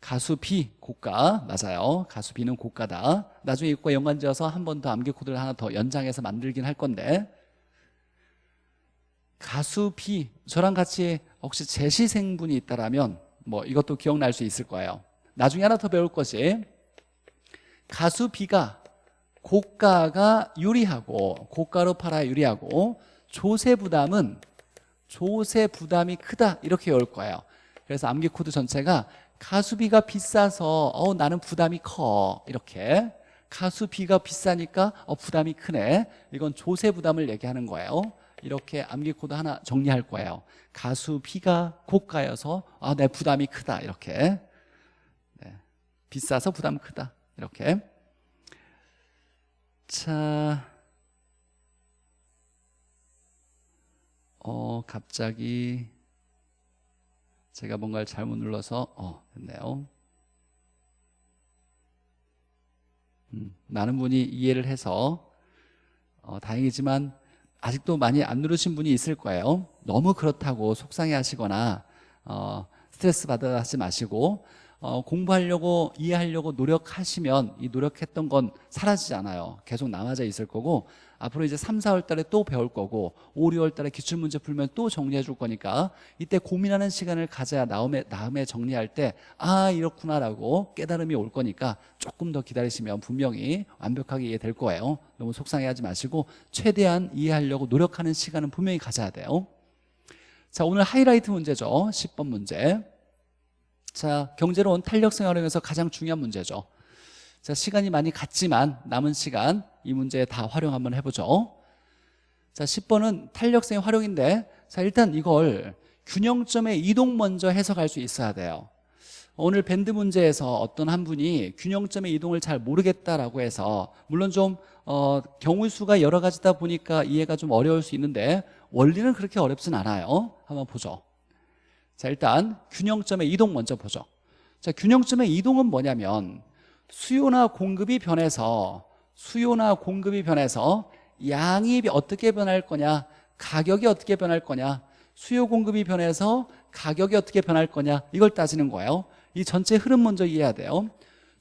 가수 B 고가. 맞아요. 가수 B는 고가다. 나중에 이것과 연관지어서 한 번 더 암기 코드를 하나 더 연장해서 만들긴 할 건데. 가수 B 저랑 같이 혹시 재시생분이 있다라면 뭐 이것도 기억날 수 있을 거예요. 나중에 하나 더 배울 것이 가수 B가 고가가 유리하고 고가로 팔아야 유리하고 조세 부담은 조세 부담이 크다 이렇게 외울 거예요. 그래서 암기 코드 전체가 가수비가 비싸서 어 나는 부담이 커 이렇게. 가수비가 비싸니까 어 부담이 크네. 이건 조세 부담을 얘기하는 거예요. 이렇게 암기 코드 하나 정리할 거예요. 가수비가 고가여서 아 내 부담이 크다 이렇게. 네. 비싸서 부담 크다 이렇게. 자 어, 갑자기 제가 뭔가를 잘못 눌러서 어, 됐네요. 음, 많은 분이 이해를 해서 어, 다행이지만 아직도 많이 안 누르신 분이 있을 거예요. 너무 그렇다고 속상해 하시거나 어, 스트레스 받아 하지 마시고 어, 공부하려고 이해하려고 노력하시면 이 노력했던 건 사라지잖아요 계속 남아져 있을 거고 앞으로 이제 3, 4월 달에 또 배울 거고 5, 6월 달에 기출문제 풀면 또 정리해 줄 거니까 이때 고민하는 시간을 가져야 다음에, 다음에 정리할 때 아 이렇구나 라고 깨달음이 올 거니까 조금 더 기다리시면 분명히 완벽하게 이해될 거예요. 너무 속상해하지 마시고 최대한 이해하려고 노력하는 시간은 분명히 가져야 돼요. 자 오늘 하이라이트 문제죠. 10번 문제. 자, 경제로운 탄력성 활용에서 가장 중요한 문제죠. 자, 시간이 많이 갔지만 남은 시간 이 문제 다 활용 한번 해보죠. 자, 10번은 탄력성의 활용인데 자, 일단 이걸 균형점의 이동 먼저 해석할 수 있어야 돼요. 오늘 밴드 문제에서 어떤 한 분이 균형점의 이동을 잘 모르겠다라고 해서 물론 좀 어, 경우 수가 여러 가지다 보니까 이해가 좀 어려울 수 있는데 원리는 그렇게 어렵진 않아요. 한번 보죠. 자 일단 균형점의 이동 먼저 보죠 자 균형점의 이동은 뭐냐면 수요나 공급이 변해서 수요나 공급이 변해서 양이 어떻게 변할 거냐 가격이 어떻게 변할 거냐 수요 공급이 변해서 가격이 어떻게 변할 거냐 이걸 따지는 거예요. 이 전체 흐름 먼저 이해해야 돼요.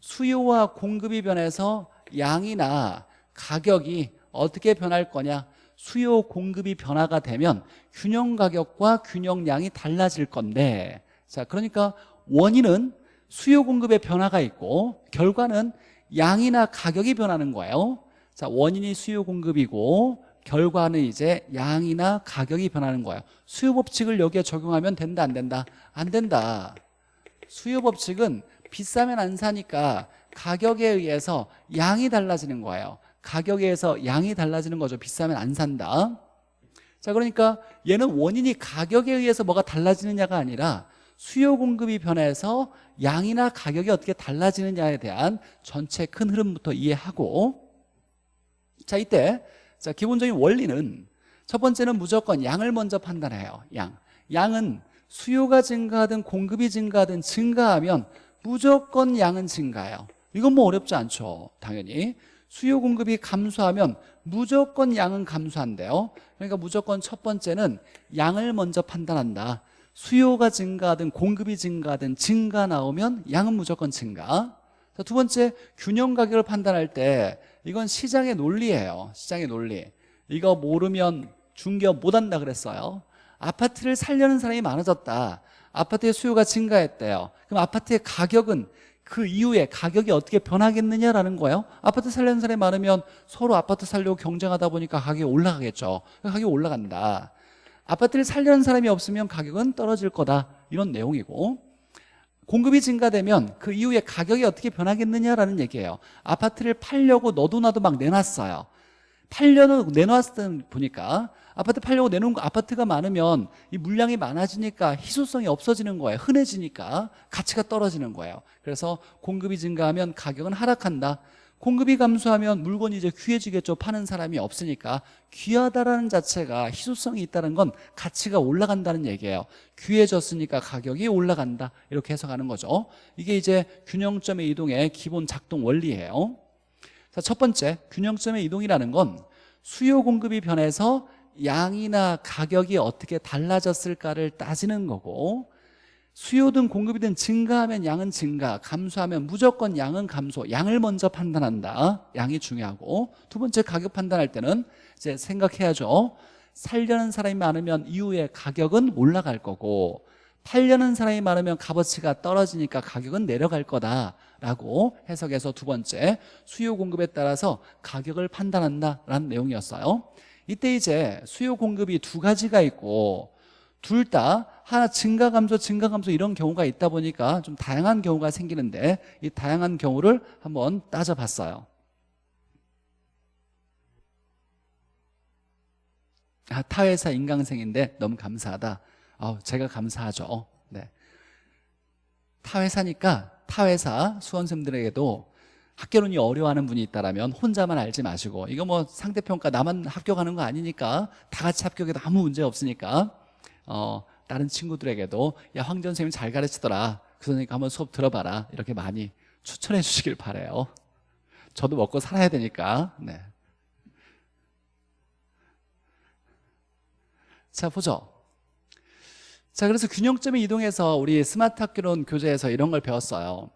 수요와 공급이 변해서 양이나 가격이 어떻게 변할 거냐 수요 공급이 변화가 되면 균형 가격과 균형량이 달라질 건데 자 그러니까 원인은 수요 공급의 변화가 있고 결과는 양이나 가격이 변하는 거예요. 자 원인이 수요 공급이고 결과는 이제 양이나 가격이 변하는 거예요. 수요 법칙을 여기에 적용하면 된다 안 된다? 안 된다. 수요 법칙은 비싸면 안 사니까 가격에 의해서 양이 달라지는 거예요. 가격에 의해서 양이 달라지는 거죠. 비싸면 안 산다. 자 그러니까 얘는 원인이 가격에 의해서 뭐가 달라지느냐가 아니라 수요 공급이 변해서 양이나 가격이 어떻게 달라지느냐에 대한 전체 큰 흐름부터 이해하고 자 이때 자 기본적인 원리는 첫 번째는 무조건 양을 먼저 판단해요 양. 양은 수요가 증가하든 공급이 증가하든 증가하면 무조건 양은 증가해요. 이건 뭐 어렵지 않죠 당연히. 수요 공급이 감소하면 무조건 양은 감소한대요. 그러니까 무조건 첫 번째는 양을 먼저 판단한다 수요가 증가하든 공급이 증가하든 증가 나오면 양은 무조건 증가. 자, 두 번째 균형 가격을 판단할 때 이건 시장의 논리예요. 시장의 논리. 이거 모르면 중개업 못한다 그랬어요. 아파트를 살려는 사람이 많아졌다. 아파트의 수요가 증가했대요. 그럼 아파트의 가격은 그 이후에 가격이 어떻게 변하겠느냐라는 거예요. 아파트 살려는 사람이 많으면 서로 아파트 살려고 경쟁하다 보니까 가격이 올라가겠죠. 가격이 올라간다 아파트를 살려는 사람이 없으면 가격은 떨어질 거다. 이런 내용이고 공급이 증가되면 그 이후에 가격이 어떻게 변하겠느냐라는 얘기예요. 아파트를 팔려고 너도 나도 막 내놨어요. 팔려는 내놓았을 때 보니까 아파트 팔려고 내놓은 거 아파트가 많으면 이 물량이 많아지니까 희소성이 없어지는 거예요. 흔해지니까 가치가 떨어지는 거예요. 그래서 공급이 증가하면 가격은 하락한다 공급이 감소하면 물건이 이제 귀해지겠죠. 파는 사람이 없으니까. 귀하다라는 자체가 희소성이 있다는 건 가치가 올라간다는 얘기예요. 귀해졌으니까 가격이 올라간다. 이렇게 해석하는 거죠. 이게 이제 균형점의 이동의 기본 작동 원리예요. 자, 첫 번째 균형점의 이동이라는 건 수요 공급이 변해서 양이나 가격이 어떻게 달라졌을까를 따지는 거고 수요든 공급이든 증가하면 양은 증가 감소하면 무조건 양은 감소 양을 먼저 판단한다. 양이 중요하고. 두 번째 가격 판단할 때는 이제 생각해야죠. 살려는 사람이 많으면 이후에 가격은 올라갈 거고 팔려는 사람이 많으면 값어치가 떨어지니까 가격은 내려갈 거다라고 해석해서 두 번째 수요 공급에 따라서 가격을 판단한다라는 내용이었어요. 이때 이제 수요 공급이 두 가지가 있고 둘 다 하나 증가 감소 증가 감소 이런 경우가 있다 보니까 좀 다양한 경우가 생기는데 이 다양한 경우를 한번 따져봤어요. 아, 타회사 인강생인데 너무 감사하다. 아, 제가 감사하죠. 네. 타회사니까 타회사 수험생들에게도 학교론이 어려워하는 분이 있다면 혼자만 알지 마시고 이거 뭐 상대평가 나만 합격하는 거 아니니까 다 같이 합격해도 아무 문제 없으니까 어, 다른 친구들에게도 야 황전 선생님 잘 가르치더라. 그 선생님 한번 수업 들어봐라. 이렇게 많이 추천해 주시길 바래요. 저도 먹고 살아야 되니까. 네. 자 보죠. 자 그래서 균형점의 이동해서 우리 스마트 학교론 교재에서 이런 걸 배웠어요.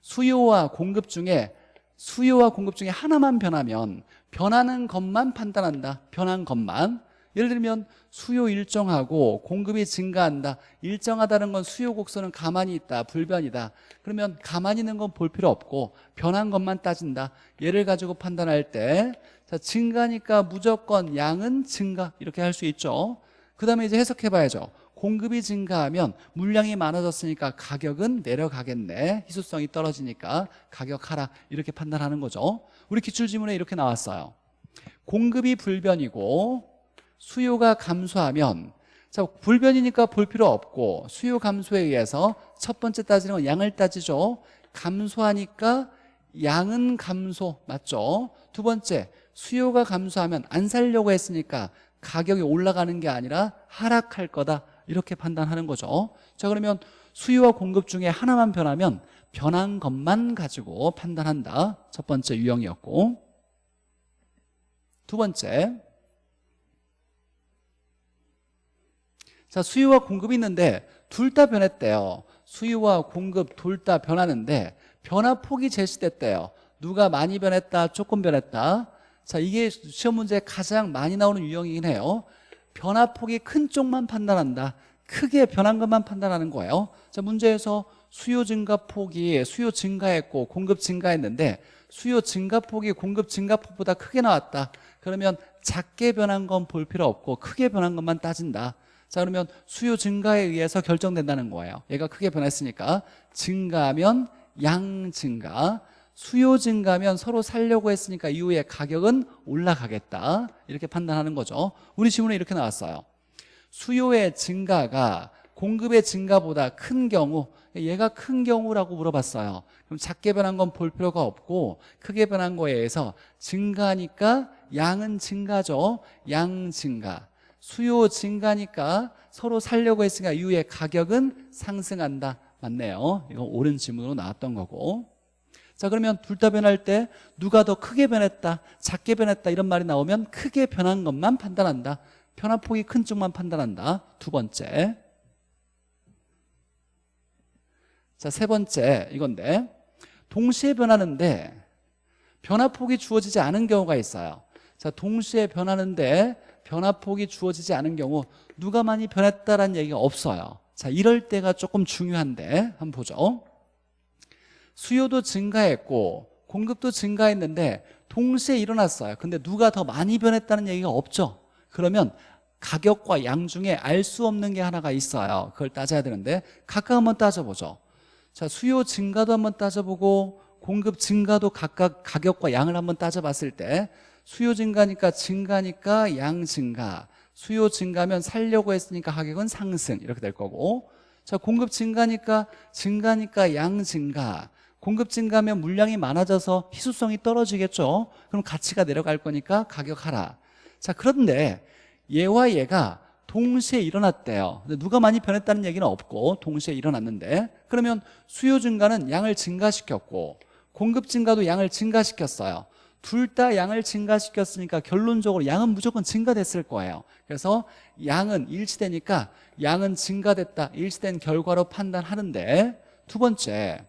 수요와 공급 중에 수요와 공급 중에 하나만 변하면 변하는 것만 판단한다. 변한 것만 예를 들면 수요 일정하고 공급이 증가한다. 일정하다는 건 수요 곡선은 가만히 있다. 불변이다. 그러면 가만히 있는 건 볼 필요 없고 변한 것만 따진다. 얘를 가지고 판단할 때 자, 증가니까 무조건 양은 증가. 이렇게 할 수 있죠. 그 다음에 이제 해석해 봐야죠. 공급이 증가하면 물량이 많아졌으니까 가격은 내려가겠네. 희소성이 떨어지니까 가격 하락 이렇게 판단하는 거죠. 우리 기출지문에 이렇게 나왔어요. 공급이 불변이고 수요가 감소하면 자 불변이니까 볼 필요 없고 수요 감소에 의해서 첫 번째 따지는 건 양을 따지죠. 감소하니까 양은 감소 맞죠? 두 번째 수요가 감소하면 안 살려고 했으니까 가격이 올라가는 게 아니라 하락할 거다. 이렇게 판단하는 거죠. 자 그러면 수요와 공급 중에 하나만 변하면 변한 것만 가지고 판단한다. 첫 번째 유형이었고. 두 번째 자 수요와 공급이 있는데 둘 다 변했대요. 수요와 공급 둘 다 변하는데 변화폭이 제시됐대요. 누가 많이 변했다 조금 변했다. 자 이게 시험 문제에 가장 많이 나오는 유형이긴 해요. 변화폭이 큰 쪽만 판단한다. 크게 변한 것만 판단하는 거예요. 자 문제에서 수요 증가 폭이 수요 증가했고 공급 증가했는데 수요 증가 폭이 공급 증가 폭보다 크게 나왔다. 그러면 작게 변한 건 볼 필요 없고 크게 변한 것만 따진다 자 그러면 수요 증가에 의해서 결정된다는 거예요. 얘가 크게 변했으니까. 증가하면 양 증가. 수요 증가면 서로 살려고 했으니까 이후에 가격은 올라가겠다. 이렇게 판단하는 거죠. 우리 지문에 이렇게 나왔어요. 수요의 증가가 공급의 증가보다 큰 경우 얘가 큰 경우라고 물어봤어요. 그럼 작게 변한 건 볼 필요가 없고 크게 변한 거에 의해서 증가니까 양은 증가죠. 양 증가 수요 증가니까 서로 살려고 했으니까 이후에 가격은 상승한다. 맞네요. 이거 옳은 질문으로 나왔던 거고. 자 그러면 둘 다 변할 때 누가 더 크게 변했다 작게 변했다 이런 말이 나오면 크게 변한 것만 판단한다. 변화폭이 큰 쪽만 판단한다. 두 번째. 자 세 번째 이건데 동시에 변하는데 변화폭이 주어지지 않은 경우가 있어요. 자 동시에 변하는데 변화폭이 주어지지 않은 경우 누가 많이 변했다라는 얘기가 없어요. 자 이럴 때가 조금 중요한데 한번 보죠. 수요도 증가했고 공급도 증가했는데 동시에 일어났어요. 근데 누가 더 많이 변했다는 얘기가 없죠. 그러면 가격과 양 중에 알 수 없는 게 하나가 있어요. 그걸 따져야 되는데 각각 한번 따져보죠. 자 수요 증가도 한번 따져보고 공급 증가도 각각 가격과 양을 한번 따져봤을 때 수요 증가니까 증가니까 양 증가. 수요 증가면 살려고 했으니까 가격은 상승. 이렇게 될 거고. 자 공급 증가니까 증가니까 양 증가. 공급 증가면 물량이 많아져서 희소성이 떨어지겠죠? 그럼 가치가 내려갈 거니까 가격 하라. 자 그런데 얘와 얘가 동시에 일어났대요. 누가 많이 변했다는 얘기는 없고 동시에 일어났는데. 그러면 수요 증가는 양을 증가시켰고 공급 증가도 양을 증가시켰어요 둘 다 양을 증가시켰으니까 결론적으로 양은 무조건 증가됐을 거예요. 그래서 양은 일치되니까 양은 증가됐다. 일치된 결과로 판단하는데 두 번째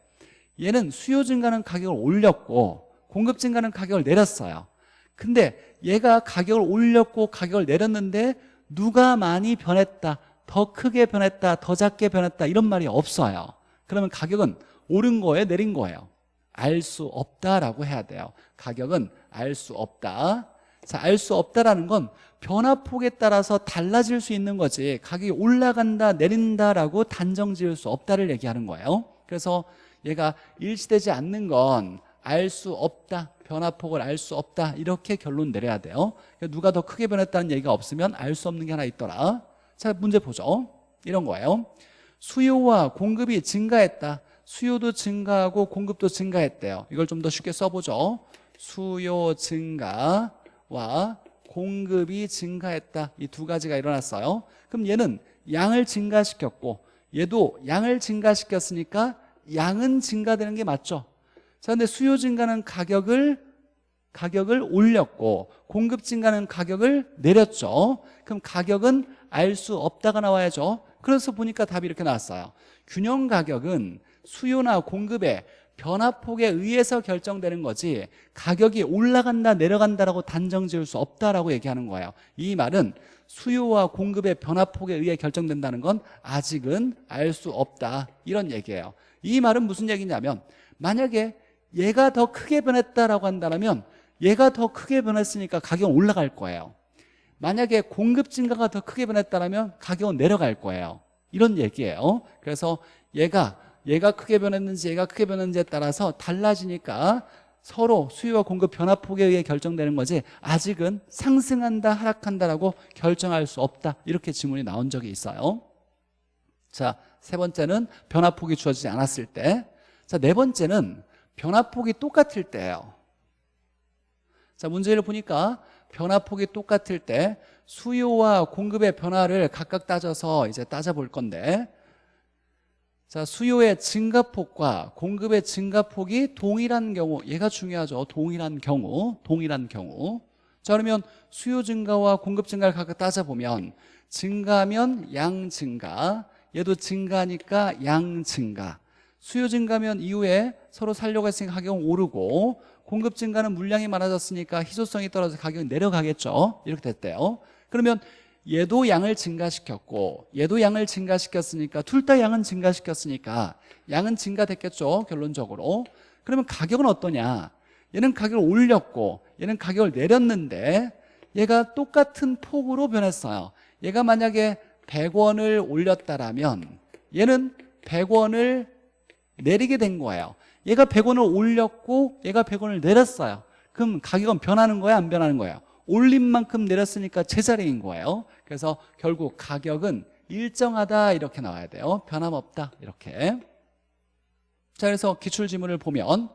얘는 수요 증가는 가격을 올렸고 공급 증가는 가격을 내렸어요. 근데 얘가 가격을 올렸고 가격을 내렸는데 누가 많이 변했다 더 크게 변했다 더 작게 변했다 이런 말이 없어요. 그러면 가격은 오른 거예요 내린 거예요? 알 수 없다라고 해야 돼요 가격은 알 수 없다. 자, 알 수 없다라는 건 변화폭에 따라서 달라질 수 있는 거지. 가격이 올라간다 내린다라고 단정 지을 수 없다를 얘기하는 거예요. 그래서 얘가 일치되지 않는 건 알 수 없다 변화폭을 알 수 없다 이렇게 결론 내려야 돼요. 그러니까 누가 더 크게 변했다는 얘기가 없으면 알 수 없는 게 하나 있더라. 자 문제 보죠. 이런 거예요. 수요와 공급이 증가했다. 수요도 증가하고 공급도 증가했대요. 이걸 좀 더 쉽게 써보죠 수요 증가와 공급이 증가했다. 이 두 가지가 일어났어요. 그럼 얘는 양을 증가시켰고 얘도 양을 증가시켰으니까 양은 증가되는 게 맞죠? 자 근데 수요 증가는 가격을 가격을 올렸고 공급 증가는 가격을 내렸죠? 그럼 가격은 알 수 없다가 나와야죠. 그래서 보니까 답이 이렇게 나왔어요. 균형 가격은 수요나 공급의 변화폭에 의해서 결정되는 거지 가격이 올라간다 내려간다라고 단정 지을 수 없다라고 얘기하는 거예요. 이 말은 수요와 공급의 변화폭에 의해 결정된다는 건 아직은 알 수 없다. 이런 얘기예요. 이 말은 무슨 얘기냐면 만약에 얘가 더 크게 변했다라고 한다면 얘가 더 크게 변했으니까 가격은 올라갈 거예요. 만약에 공급 증가가 더 크게 변했다면 가격은 내려갈 거예요. 이런 얘기예요. 그래서 얘가 얘가 크게 변했는지 얘가 크게 변했는지에 따라서 달라지니까 서로 수요와 공급 변화폭에 의해 결정되는 거지 아직은 상승한다 하락한다라고 결정할 수 없다. 이렇게 지문이 나온 적이 있어요. 자 세 번째는 변화폭이 주어지지 않았을 때자 네 번째는 변화폭이 똑같을 때예요. 자 문제를 보니까 변화폭이 똑같을 때 수요와 공급의 변화를 각각 따져서 이제 따져볼 건데 자 수요의 증가폭과 공급의 증가폭이 동일한 경우 얘가 중요하죠. 동일한 경우 동일한 경우. 자 그러면 수요 증가와 공급 증가를 각각 따져보면 증가면 양 증가 얘도 증가니까 양 증가. 수요 증가면 이후에 서로 살려고 했으니까 가격은 오르고 공급 증가는 물량이 많아졌으니까 희소성이 떨어져 서 가격이 내려가겠죠. 이렇게 됐대요. 그러면 얘도 양을 증가시켰고 얘도 양을 증가시켰으니까 둘 다 양은 증가시켰으니까 양은 증가됐겠죠 결론적으로. 그러면 가격은 어떠냐? 얘는 가격을 올렸고 얘는 가격을 내렸는데 얘가 똑같은 폭으로 변했어요. 얘가 만약에 100원을 올렸다라면 얘는 100원을 내리게 된 거예요. 얘가 100원을 올렸고 얘가 100원을 내렸어요. 그럼 가격은 변하는 거야? 안 변하는 거예요 올린 만큼 내렸으니까 제자리인 거예요. 그래서 결국 가격은 일정하다 이렇게 나와야 돼요. 변함없다 이렇게. 자 그래서 기출지문을 보면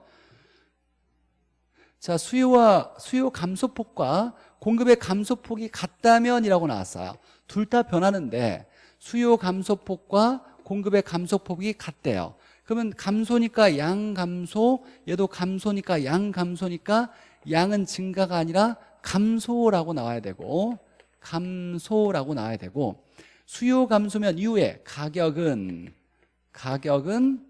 자 수요와 수요 감소폭과 공급의 감소폭이 같다면 이라고 나왔어요. 둘 다 변하는데 수요 감소폭과 공급의 감소폭이 같대요. 그러면 감소니까 양 감소 얘도 감소니까 양 감소니까 양은 증가가 아니라 감소라고 나와야 되고 감소라고 나와야 되고 수요 감소면 이후에 가격은 가격은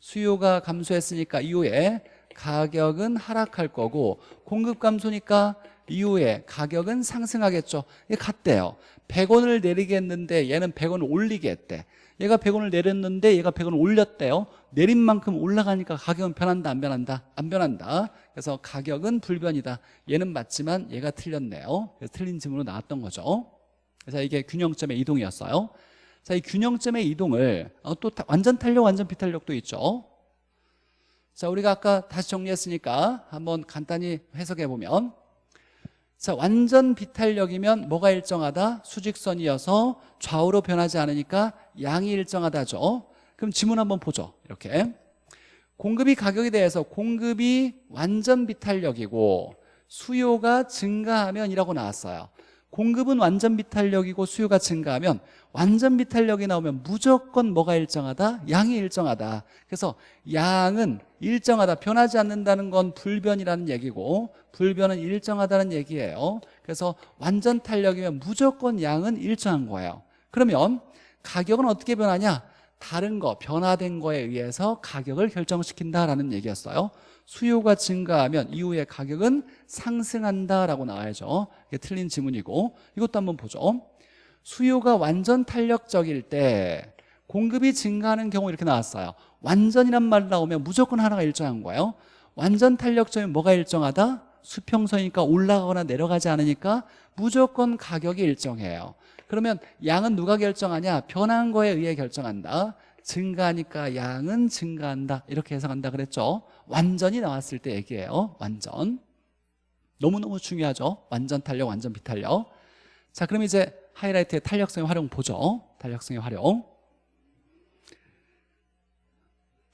수요가 감소했으니까 이후에 가격은 하락할 거고 공급 감소니까 이후에 가격은 상승하겠죠. 이게 같대요. 100원을 내리겠는데 얘는 100원을 올리게 했대. 얘가 100원을 내렸는데 얘가 100원을 올렸대요. 내린 만큼 올라가니까 가격은 변한다 안 변한다? 안 변한다 그래서 가격은 불변이다 얘는 맞지만 얘가 틀렸네요 그래서 틀린 질문으로 나왔던 거죠 그래서 이게 균형점의 이동이었어요 자, 이 균형점의 이동을 어, 또 타- 완전 탄력, 완전 비탄력도 있죠. 자, 우리가 아까 다시 정리했으니까 한번 간단히 해석해 보면 자, 완전 비탄력이면 뭐가 일정하다? 수직선이어서 좌우로 변하지 않으니까 양이 일정하다죠. 그럼 지문 한번 보죠. 이렇게. 공급이 가격에 대해서 공급이 완전 비탄력이고 수요가 증가하면 이라고 나왔어요. 공급은 완전 비탄력이고 수요가 증가하면 완전 비탄력이 나오면 무조건 뭐가 일정하다? 양이 일정하다. 그래서 양은 일정하다. 변하지 않는다는 건 불변이라는 얘기고 불변은 일정하다는 얘기예요. 그래서 완전 탄력이면 무조건 양은 일정한 거예요. 그러면 가격은 어떻게 변하냐? 다른 거, 변화된 거에 의해서 가격을 결정시킨다라는 얘기였어요. 수요가 증가하면 이후에 가격은 상승한다라고 나와야죠. 이게 틀린 지문이고 이것도 한번 보죠. 수요가 완전 탄력적일 때 공급이 증가하는 경우 이렇게 나왔어요. 완전이란 말 나오면 무조건 하나가 일정한 거예요. 완전 탄력적이면 뭐가 일정하다? 수평선이니까 올라가거나 내려가지 않으니까 무조건 가격이 일정해요. 그러면 양은 누가 결정하냐? 변한 거에 의해 결정한다. 증가하니까 양은 증가한다. 이렇게 해석한다 그랬죠. 완전히 나왔을 때 얘기해요. 완전. 너무너무 중요하죠. 완전 탄력, 완전 비탄력. 자, 그럼 이제 하이라이트의 탄력성의 활용 보죠. 탄력성의 활용.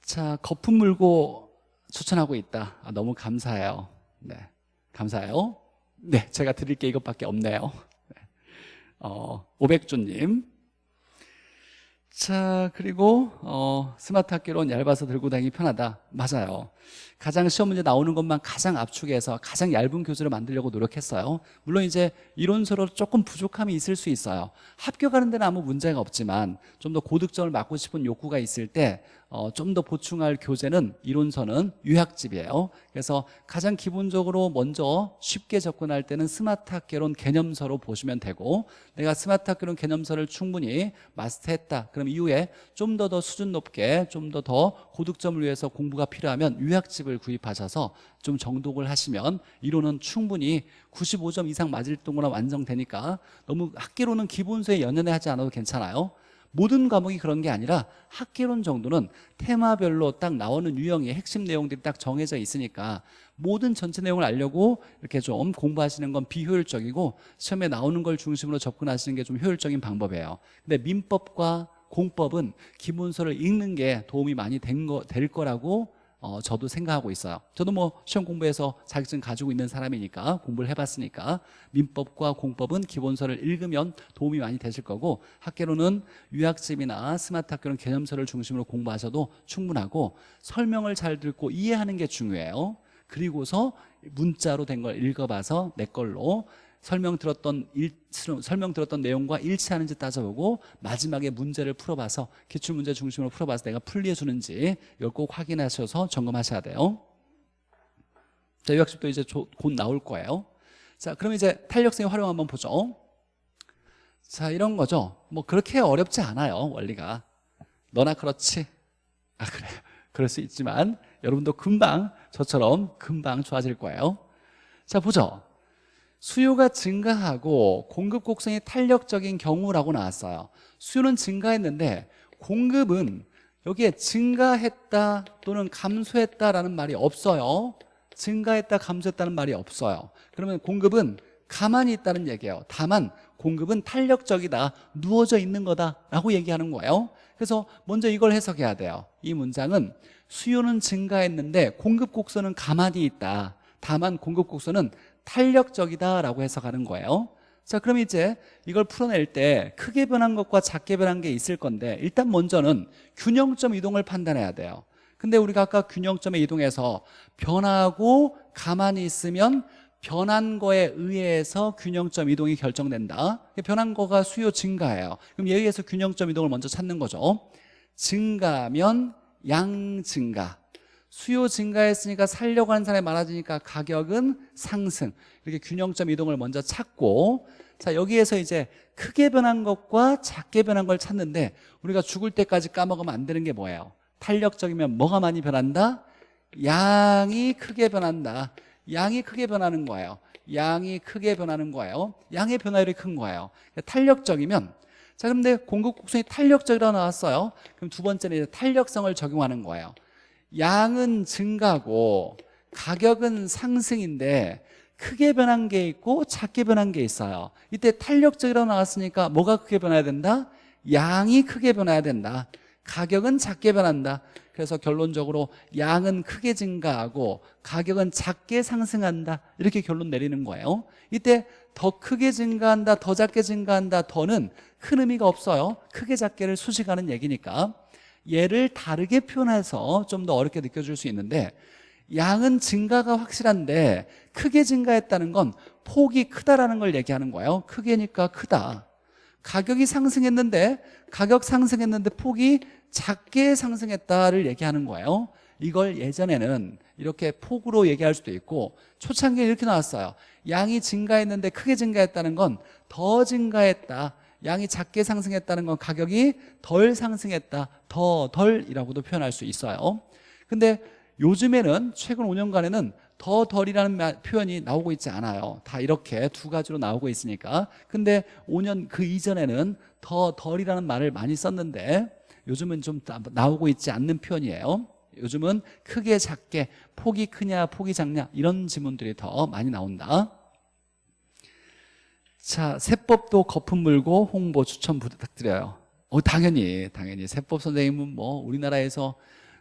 자, 거품 물고 추천하고 있다. 아, 너무 감사해요. 네, 감사해요. 네, 제가 드릴 게 이것밖에 없네요. 네. 어, 오백주님. 자, 그리고 어, 스마트 학교론 얇아서 들고 다니기 편하다. 맞아요. 가장 시험 문제 나오는 것만 가장 압축해서 가장 얇은 교재를 만들려고 노력했어요. 물론 이제 이론서로 조금 부족함이 있을 수 있어요. 합격하는 데는 아무 문제가 없지만 좀 더 고득점을 맞고 싶은 욕구가 있을 때 어, 좀 더 보충할 교재는 이론서는 유학집이에요. 그래서 가장 기본적으로 먼저 쉽게 접근할 때는 스마트 학개론 개념서로 보시면 되고 내가 스마트 학개론 개념서를 충분히 마스터했다. 그럼 이후에 좀 더더 수준 높게 좀더더 고득점을 위해서 공부가 필요하면 유학집을 구입하셔서 좀 정독을 하시면 이론은 충분히 95점 이상 맞을 동안 완성되니까 너무 학개론은 기본서에 연연해 하지 않아도 괜찮아요. 모든 과목이 그런 게 아니라 학개론 정도는 테마별로 딱 나오는 유형의 핵심 내용들이 딱 정해져 있으니까 모든 전체 내용을 알려고 이렇게 좀 공부하시는 건 비효율적이고 시험에 나오는 걸 중심으로 접근하시는 게 좀 효율적인 방법이에요. 근데 민법과 공법은 기본서를 읽는 게 도움이 많이 된 거, 될 거라고 어, 저도 생각하고 있어요. 저도 뭐 시험 공부해서 자격증 가지고 있는 사람이니까 공부를 해봤으니까 민법과 공법은 기본서를 읽으면 도움이 많이 되실 거고 학계로는 유학집이나 스마트 학교는 개념서를 중심으로 공부하셔도 충분하고 설명을 잘 듣고 이해하는 게 중요해요. 그리고서 문자로 된 걸 읽어봐서 내 걸로 설명 들었던 일, 설명 들었던 내용과 일치하는지 따져보고 마지막에 문제를 풀어봐서 기출 문제 중심으로 풀어봐서 내가 풀리해 주는지 이걸 꼭 확인하셔서 점검하셔야 돼요. 자, 유학습도 이제 조- 곧 나올 거예요. 자, 그럼 이제 탄력성의 활용 한번 보죠. 자, 이런 거죠. 뭐 그렇게 어렵지 않아요, 원리가. 너나 그렇지. 아, 그래. 그럴 수 있지만 여러분도 금방 저처럼 금방 좋아질 거예요. 자, 보죠. 수요가 증가하고 공급 곡선이 탄력적인 경우라고 나왔어요. 수요는 증가했는데 공급은 여기에 증가했다 또는 감소했다라는 말이 없어요. 증가했다, 감소했다는 말이 없어요. 그러면 공급은 가만히 있다는 얘기예요. 다만 공급은 탄력적이다, 누워져 있는 거다라고 얘기하는 거예요. 그래서 먼저 이걸 해석해야 돼요. 이 문장은 수요는 증가했는데 공급 곡선은 가만히 있다. 다만 공급 곡선은 탄력적이다라고 해석하는 거예요. 자, 그럼 이제 이걸 풀어낼 때 크게 변한 것과 작게 변한 게 있을 건데 일단 먼저는 균형점 이동을 판단해야 돼요. 근데 우리가 아까 균형점에 이동해서 변하고 가만히 있으면 변한 거에 의해서 균형점 이동이 결정된다. 변한 거가 수요 증가예요. 그럼 여기에서 균형점 이동을 먼저 찾는 거죠. 증가면 양 증가. 수요 증가했으니까 살려고 하는 사람이 많아지니까 가격은 상승. 이렇게 균형점 이동을 먼저 찾고 자 여기에서 이제 크게 변한 것과 작게 변한 걸 찾는데 우리가 죽을 때까지 까먹으면 안 되는 게 뭐예요? 탄력적이면 뭐가 많이 변한다? 양이 크게 변한다. 양이 크게 변하는 거예요. 양이 크게 변하는 거예요. 양의 변화율이 큰 거예요. 탄력적이면 자 그런데 공급 곡선이 탄력적이라고 나왔어요. 그럼 두 번째는 이제 탄력성을 적용하는 거예요 양은 증가고 가격은 상승인데 크게 변한 게 있고 작게 변한 게 있어요. 이때 탄력적이라고 나왔으니까 뭐가 크게 변해야 된다? 양이 크게 변해야 된다. 가격은 작게 변한다. 그래서 결론적으로 양은 크게 증가하고 가격은 작게 상승한다. 이렇게 결론 내리는 거예요. 이때 더 크게 증가한다 더 작게 증가한다 더는 큰 의미가 없어요. 크게 작게를 수식하는 얘기니까 얘를 다르게 표현해서 좀 더 어렵게 느껴질 수 있는데 양은 증가가 확실한데 크게 증가했다는 건 폭이 크다라는 걸 얘기하는 거예요. 크게니까 크다. 가격이 상승했는데 가격 상승했는데 폭이 작게 상승했다를 얘기하는 거예요. 이걸 예전에는 이렇게 폭으로 얘기할 수도 있고 초창기에 이렇게 나왔어요. 양이 증가했는데 크게 증가했다는 건 더 증가했다 양이 작게 상승했다는 건 가격이 덜 상승했다 더 덜이라고도 표현할 수 있어요. 근데 요즘에는 최근 5년간에는 더 덜이라는 마- 표현이 나오고 있지 않아요. 다 이렇게 두 가지로 나오고 있으니까. 근데 5년 그 이전에는 더 덜이라는 말을 많이 썼는데 요즘은 좀 나- 나오고 있지 않는 표현이에요. 요즘은 크게 작게 폭이 크냐 폭이 작냐 이런 지문들이 더 많이 나온다 자 세법도 거품 물고 홍보 추천 부탁드려요. 어 당연히 당연히. 세법 선생님은 뭐 우리나라에서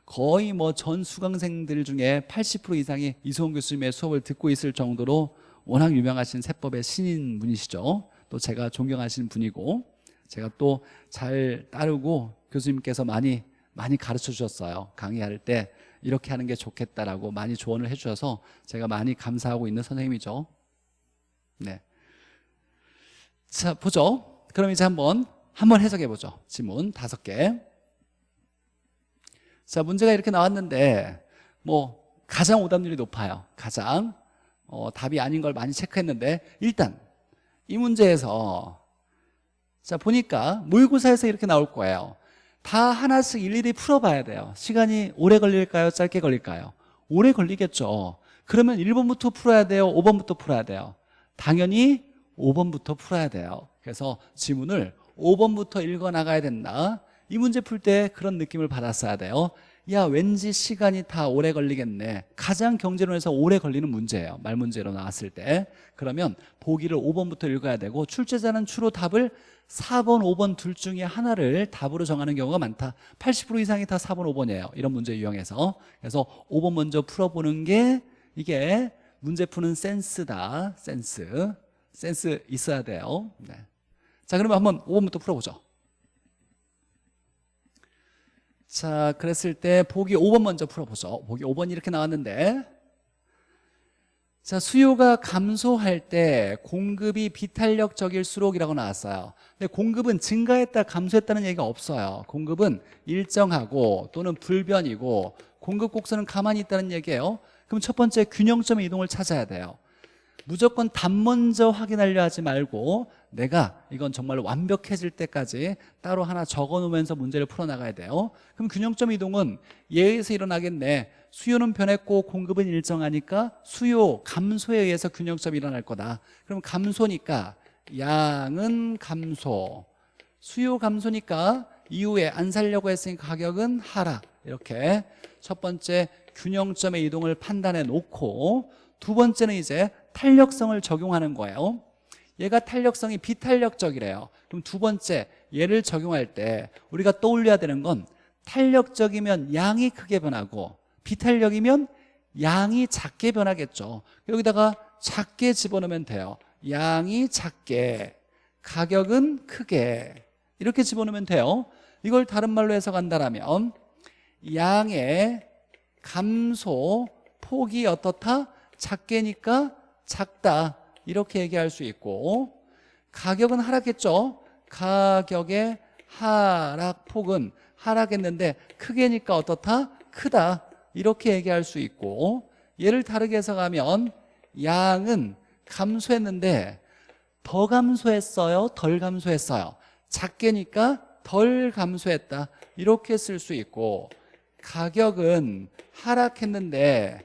거의 뭐 전 수강생들 중에 80% 이상이 이소은 교수님의 수업을 듣고 있을 정도로 워낙 유명하신 세법의 신인 분이시죠. 또 제가 존경하시는 분이고 제가 또 잘 따르고 교수님께서 많이 많이 가르쳐 주셨어요. 강의할 때 이렇게 하는 게 좋겠다라고 많이 조언을 해 주셔서 제가 많이 감사하고 있는 선생님이죠. 네. 자 보죠. 그럼 이제 한번 한번 해석해 보죠. 지문 다섯 개. 자 문제가 이렇게 나왔는데 뭐 가장 오답률이 높아요. 가장. 어, 답이 아닌 걸 많이 체크했는데 일단 이 문제에서 자 보니까 모의고사에서 이렇게 나올 거예요. 다 하나씩 일일이 풀어봐야 돼요. 시간이 오래 걸릴까요? 짧게 걸릴까요? 오래 걸리겠죠. 그러면 1번부터 풀어야 돼요? 5번부터 풀어야 돼요? 당연히 5번부터 풀어야 돼요. 그래서 지문을 5번부터 읽어나가야 된다. 이 문제 풀 때 그런 느낌을 받았어야 돼요. 야 왠지 시간이 다 오래 걸리겠네. 가장 경제론에서 오래 걸리는 문제예요. 말 문제로 나왔을 때. 그러면 보기를 5번부터 읽어야 되고 출제자는 주로 답을 4번 5번 둘 중에 하나를 답으로 정하는 경우가 많다. 80% 이상이 다 4번 5번이에요. 이런 문제 유형에서. 그래서 5번 먼저 풀어보는 게 이게 문제 푸는 센스다. 센스 센스 있어야 돼요. 네. 자 그러면 한번 5번부터 풀어보죠. 자 그랬을 때 보기 5번 먼저 풀어보죠. 보기 5번 이렇게 나왔는데. 자 수요가 감소할 때 공급이 비탄력적일수록이라고 나왔어요. 근데 공급은 증가했다 감소했다는 얘기가 없어요. 공급은 일정하고 또는 불변이고 공급 곡선은 가만히 있다는 얘기예요. 그럼 첫 번째 균형점의 이동을 찾아야 돼요 무조건 답 먼저 확인하려 하지 말고 내가 이건 정말 완벽해질 때까지 따로 하나 적어놓으면서 문제를 풀어나가야 돼요. 그럼 균형점 이동은 예에서 일어나겠네 수요는 변했고 공급은 일정하니까 수요 감소에 의해서 균형점이 일어날 거다. 그럼 감소니까 양은 감소 수요 감소니까 이후에 안 살려고 했으니까 가격은 하락. 이렇게 첫 번째 균형점의 이동을 판단해 놓고 두 번째는 이제 탄력성을 적용하는 거예요. 얘가 탄력성이 비탄력적이래요. 그럼 두 번째 얘를 적용할 때 우리가 떠올려야 되는 건 탄력적이면 양이 크게 변하고 비탄력이면 양이 작게 변하겠죠. 여기다가 작게 집어넣으면 돼요. 양이 작게 가격은 크게. 이렇게 집어넣으면 돼요. 이걸 다른 말로 해석한다면 양의 감소 폭이 어떻다? 작게니까 작다. 이렇게 얘기할 수 있고 가격은 하락했죠? 가격의 하락폭은 하락했는데 크게니까 어떻다? 크다. 이렇게 얘기할 수 있고 얘를 다르게 해석하면 양은 감소했는데 더 감소했어요? 덜 감소했어요? 작게니까 덜 감소했다. 이렇게 쓸 수 있고 가격은 하락했는데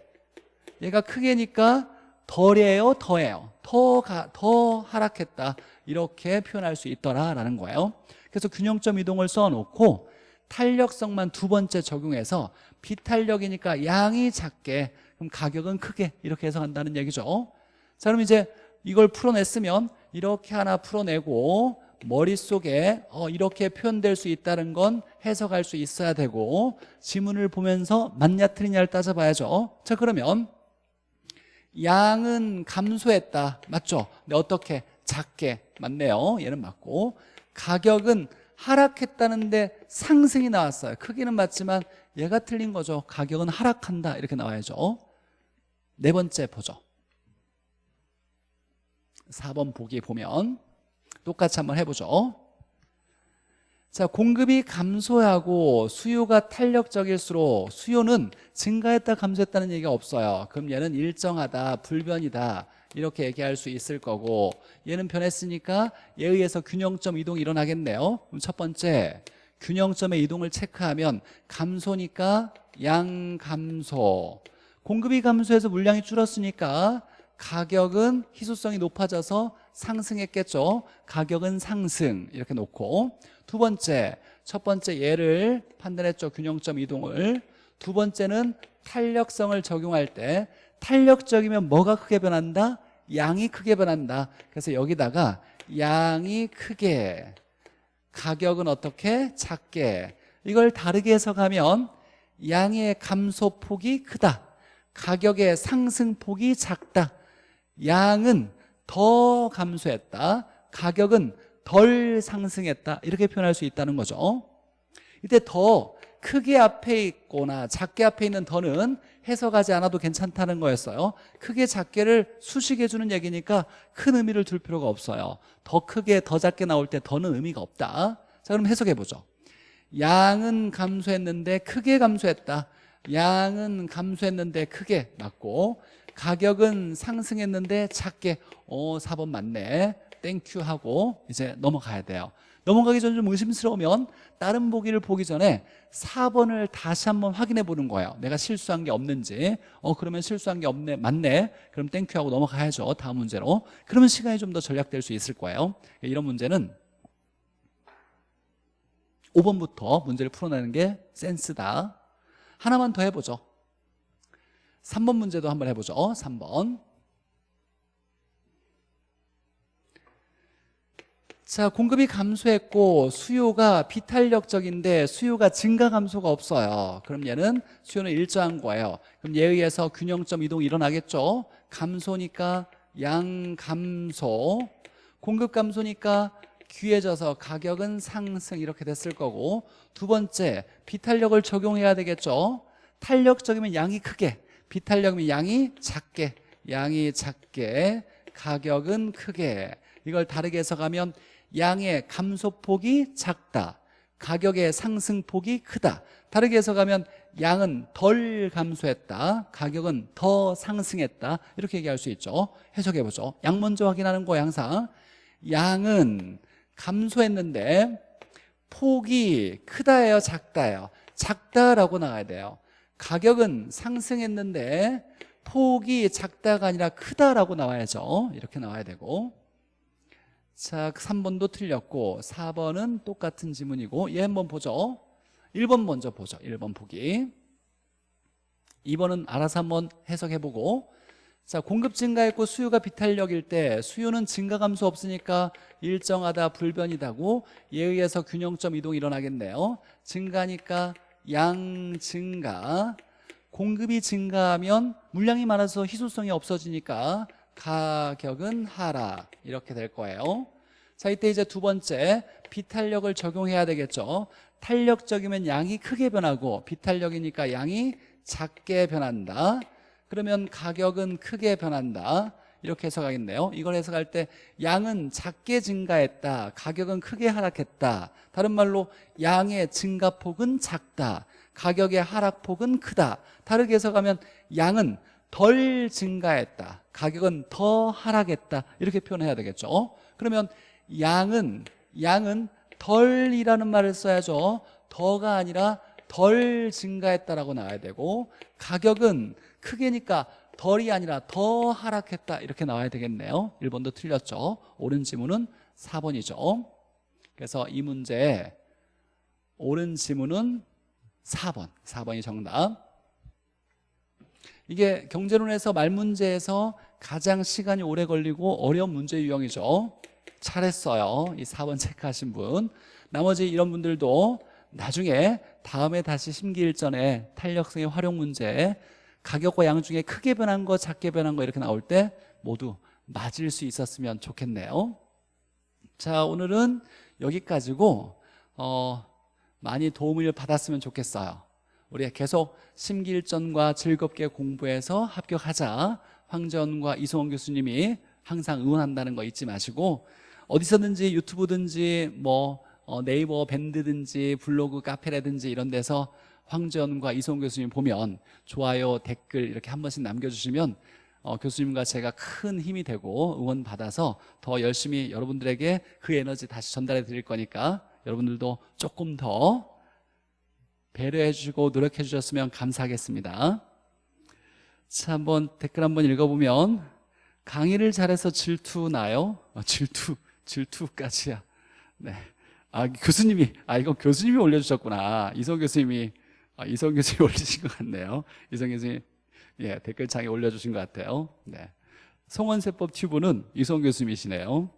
얘가 크게니까 덜이에요 더해요. 더, 가, 더 하락했다. 이렇게 표현할 수 있더라라는 거예요. 그래서 균형점 이동을 써놓고 탄력성만 두 번째 적용해서 비탄력이니까 양이 작게 그럼 가격은 크게 이렇게 해석한다는 얘기죠. 자 그럼 이제 이걸 풀어냈으면 이렇게 하나 풀어내고 머릿속에 어, 이렇게 표현될 수 있다는 건 해석할 수 있어야 되고 지문을 보면서 맞냐 틀리냐를 따져봐야죠. 자 그러면 양은 감소했다. 맞죠? 근데 어떻게? 작게. 맞네요. 얘는 맞고. 가격은 하락했다는데 상승이 나왔어요. 크기는 맞지만 얘가 틀린 거죠. 가격은 하락한다. 이렇게 나와야죠. 네 번째 보죠. 4번 보기 보면 똑같이 한번 해보죠 자 공급이 감소하고 수요가 탄력적일수록 수요는 증가했다 감소했다는 얘기가 없어요. 그럼 얘는 일정하다 불변이다 이렇게 얘기할 수 있을 거고 얘는 변했으니까 얘에 의해서 균형점 이동이 일어나겠네요. 그럼 첫 번째 균형점의 이동을 체크하면 감소니까 양 감소. 공급이 감소해서 물량이 줄었으니까 가격은 희소성이 높아져서 상승했겠죠? 가격은 상승 이렇게 놓고. 두 번째 첫 번째 얘를 판단했죠? 균형점 이동을. 두 번째는 탄력성을 적용할 때 탄력적이면 뭐가 크게 변한다? 양이 크게 변한다. 그래서 여기다가 양이 크게 가격은 어떻게? 작게. 이걸 다르게 해석하면 양의 감소폭이 크다. 가격의 상승폭이 작다. 양은 더 감소했다 가격은 덜 상승했다 이렇게 표현할 수 있다는 거죠. 이때 더 크게 앞에 있거나 작게 앞에 있는 더는 해석하지 않아도 괜찮다는 거였어요. 크게 작게를 수식해 주는 얘기니까 큰 의미를 둘 필요가 없어요. 더 크게 더 작게 나올 때 더는 의미가 없다. 자 그럼 해석해 보죠. 양은 감소했는데 크게 감소했다. 양은 감소했는데 크게 맞고 가격은 상승했는데 작게 어 4번 맞네. thank you 하고 이제 넘어가야 돼요. 넘어가기 전에 좀 의심스러우면 다른 보기를 보기 전에 4번을 다시 한번 확인해 보는 거예요. 내가 실수한 게 없는지. 어 그러면 실수한 게 없네 맞네. 그럼 thank you 하고 넘어가야죠 다음 문제로. 그러면 시간이 좀 더 절약될 수 있을 거예요. 이런 문제는 5번부터 문제를 풀어내는 게 센스다. 하나만 더 해보죠 3번 문제도 한번 해보죠. 3번. 자 공급이 감소했고 수요가 비탄력적인데 수요가 증가 감소가 없어요. 그럼 얘는 수요는 일정한 거예요. 그럼 얘에 의해서 균형점 이동이 일어나겠죠? 감소니까 양 감소 공급 감소니까 귀해져서 가격은 상승 이렇게 됐을 거고 두 번째 비탄력을 적용해야 되겠죠? 탄력적이면 양이 크게 비탄력이면 양이 작게 양이 작게 가격은 크게. 이걸 다르게 해석하면 양의 감소폭이 작다 가격의 상승폭이 크다. 다르게 해석하면 양은 덜 감소했다 가격은 더 상승했다. 이렇게 얘기할 수 있죠. 해석해보죠. 양 먼저 확인하는 거예요 항상. 양은 감소했는데 폭이 크다예요 작다예요? 작다라고 나와야 돼요 가격은 상승했는데 폭이 작다가 아니라 크다라고 나와야죠. 이렇게 나와야 되고. 자 3번도 틀렸고 4번은 똑같은 지문이고 얘 한번 보죠. 1번 먼저 보죠. 1번 보기. 2번은 알아서 한번 해석해보고. 자 공급 증가했고 수요가 비탄력일 때 수요는 증가 감소 없으니까 일정하다 불변이다고 의해서 균형점 이동이 일어나겠네요. 증가니까 양 증가 공급이 증가하면 물량이 많아서 희소성이 없어지니까 가격은 하락. 이렇게 될 거예요. 자 이때 이제 두 번째 비탄력을 적용해야 되겠죠. 탄력적이면 양이 크게 변하고 비탄력이니까 양이 작게 변한다. 그러면 가격은 크게 변한다 이렇게 해석하겠네요. 이걸 해석할 때 양은 작게 증가했다 가격은 크게 하락했다. 다른 말로 양의 증가폭은 작다 가격의 하락폭은 크다. 다르게 해석하면 양은 덜 증가했다 가격은 더 하락했다. 이렇게 표현해야 되겠죠. 그러면 양은 양은 덜이라는 말을 써야죠. 더가 아니라 덜 증가했다라고 나와야 되고 가격은 크게니까 덜이 아니라 더 하락했다. 이렇게 나와야 되겠네요. 1번도 틀렸죠. 옳은 지문은 4번이죠. 그래서 이 문제 옳은 지문은 4번. 4번이 정답. 이게 경제론에서 말문제에서 가장 시간이 오래 걸리고 어려운 문제 유형이죠. 잘했어요. 이 4번 체크하신 분. 나머지 이런 분들도 나중에 다음에 다시 심기일전에 탄력성의 활용 문제 가격과 양 중에 크게 변한 거 작게 변한 거 이렇게 나올 때 모두 맞을 수 있었으면 좋겠네요. 자 오늘은 여기까지고 어, 많이 도움을 받았으면 좋겠어요. 우리 계속 심기일전과 즐겁게 공부해서 합격하자. 황전과 이송원 교수님이 항상 응원한다는 거 잊지 마시고 어디서든지 유튜브든지 뭐 어, 네이버 밴드든지 블로그 카페라든지 이런 데서 황전과 이송 교수님 보면 좋아요 댓글 이렇게 한 번씩 남겨주시면 어, 교수님과 제가 큰 힘이 되고 응원 받아서 더 열심히 여러분들에게 그 에너지 다시 전달해 드릴 거니까 여러분들도 조금 더 배려해 주시고 노력해 주셨으면 감사하겠습니다 자 한번 댓글 한번 읽어보면 강의를 잘해서 질투 나요? 어, 질투, 질투까지야 네. 아 교수님이 아 이거 교수님이 올려주셨구나 이성 교수님이 아, 이성 교수님이 *laughs* 올리신 것 같네요. 이성 교수님 예 댓글창에 올려주신 것 같아요. 네. 송원세법 튜브는 이성 교수님이시네요.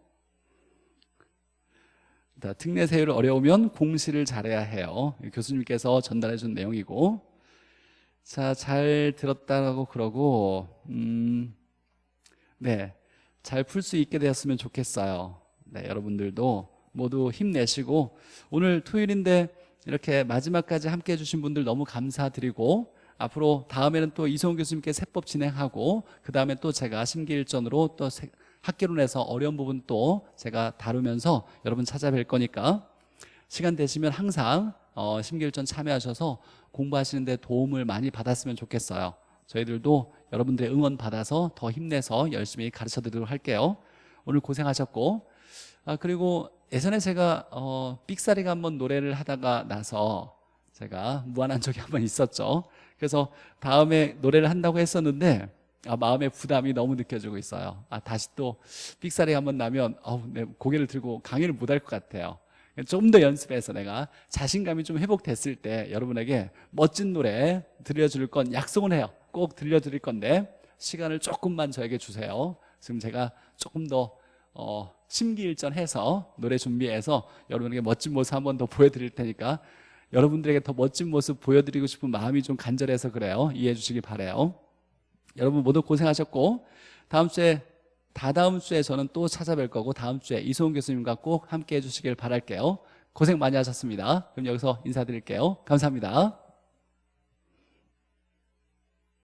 자, 특례 세율 어려우면 공시를 잘해야 해요. 교수님께서 전달해 준 내용이고. 자 잘 들었다고 그러고 음, 네 잘 풀 수 있게 되었으면 좋겠어요. 네 여러분들도 모두 힘내시고. 오늘 토요일인데 이렇게 마지막까지 함께 해주신 분들 너무 감사드리고 앞으로 다음에는 또 이성훈 교수님께 세법 진행하고 그 다음에 또 제가 심기일전으로 또 학계론에서 어려운 부분 또 제가 다루면서 여러분 찾아뵐 거니까 시간 되시면 항상 어, 심기일전 참여하셔서 공부하시는데 도움을 많이 받았으면 좋겠어요. 저희들도 여러분들의 응원 받아서 더 힘내서 열심히 가르쳐 드리도록 할게요. 오늘 고생하셨고 아 그리고 예전에 제가 어, 삑사리가 한번 노래를 하다가 나서 제가 무한한 적이 한번 있었죠. 그래서 다음에 노래를 한다고 했었는데 아, 마음의 부담이 너무 느껴지고 있어요. 아 다시 또 삑사리가 한번 나면 어우, 내 고개를 들고 강의를 못 할 것 같아요. 좀 더 연습해서 내가 자신감이 좀 회복됐을 때 여러분에게 멋진 노래 들려줄 건 약속은 해요. 꼭 들려드릴 건데 시간을 조금만 저에게 주세요. 지금 제가 조금 더 어, 심기일전해서 노래 준비해서 여러분에게 멋진 모습 한 번 더 보여드릴 테니까 여러분들에게 더 멋진 모습 보여드리고 싶은 마음이 좀 간절해서 그래요. 이해해 주시기 바래요. 여러분 모두 고생하셨고 다음 주에 다다음 주에 저는 또 찾아뵐 거고 다음 주에 이소은 교수님과 꼭 함께 해 주시길 바랄게요. 고생 많이 하셨습니다. 그럼 여기서 인사드릴게요. 감사합니다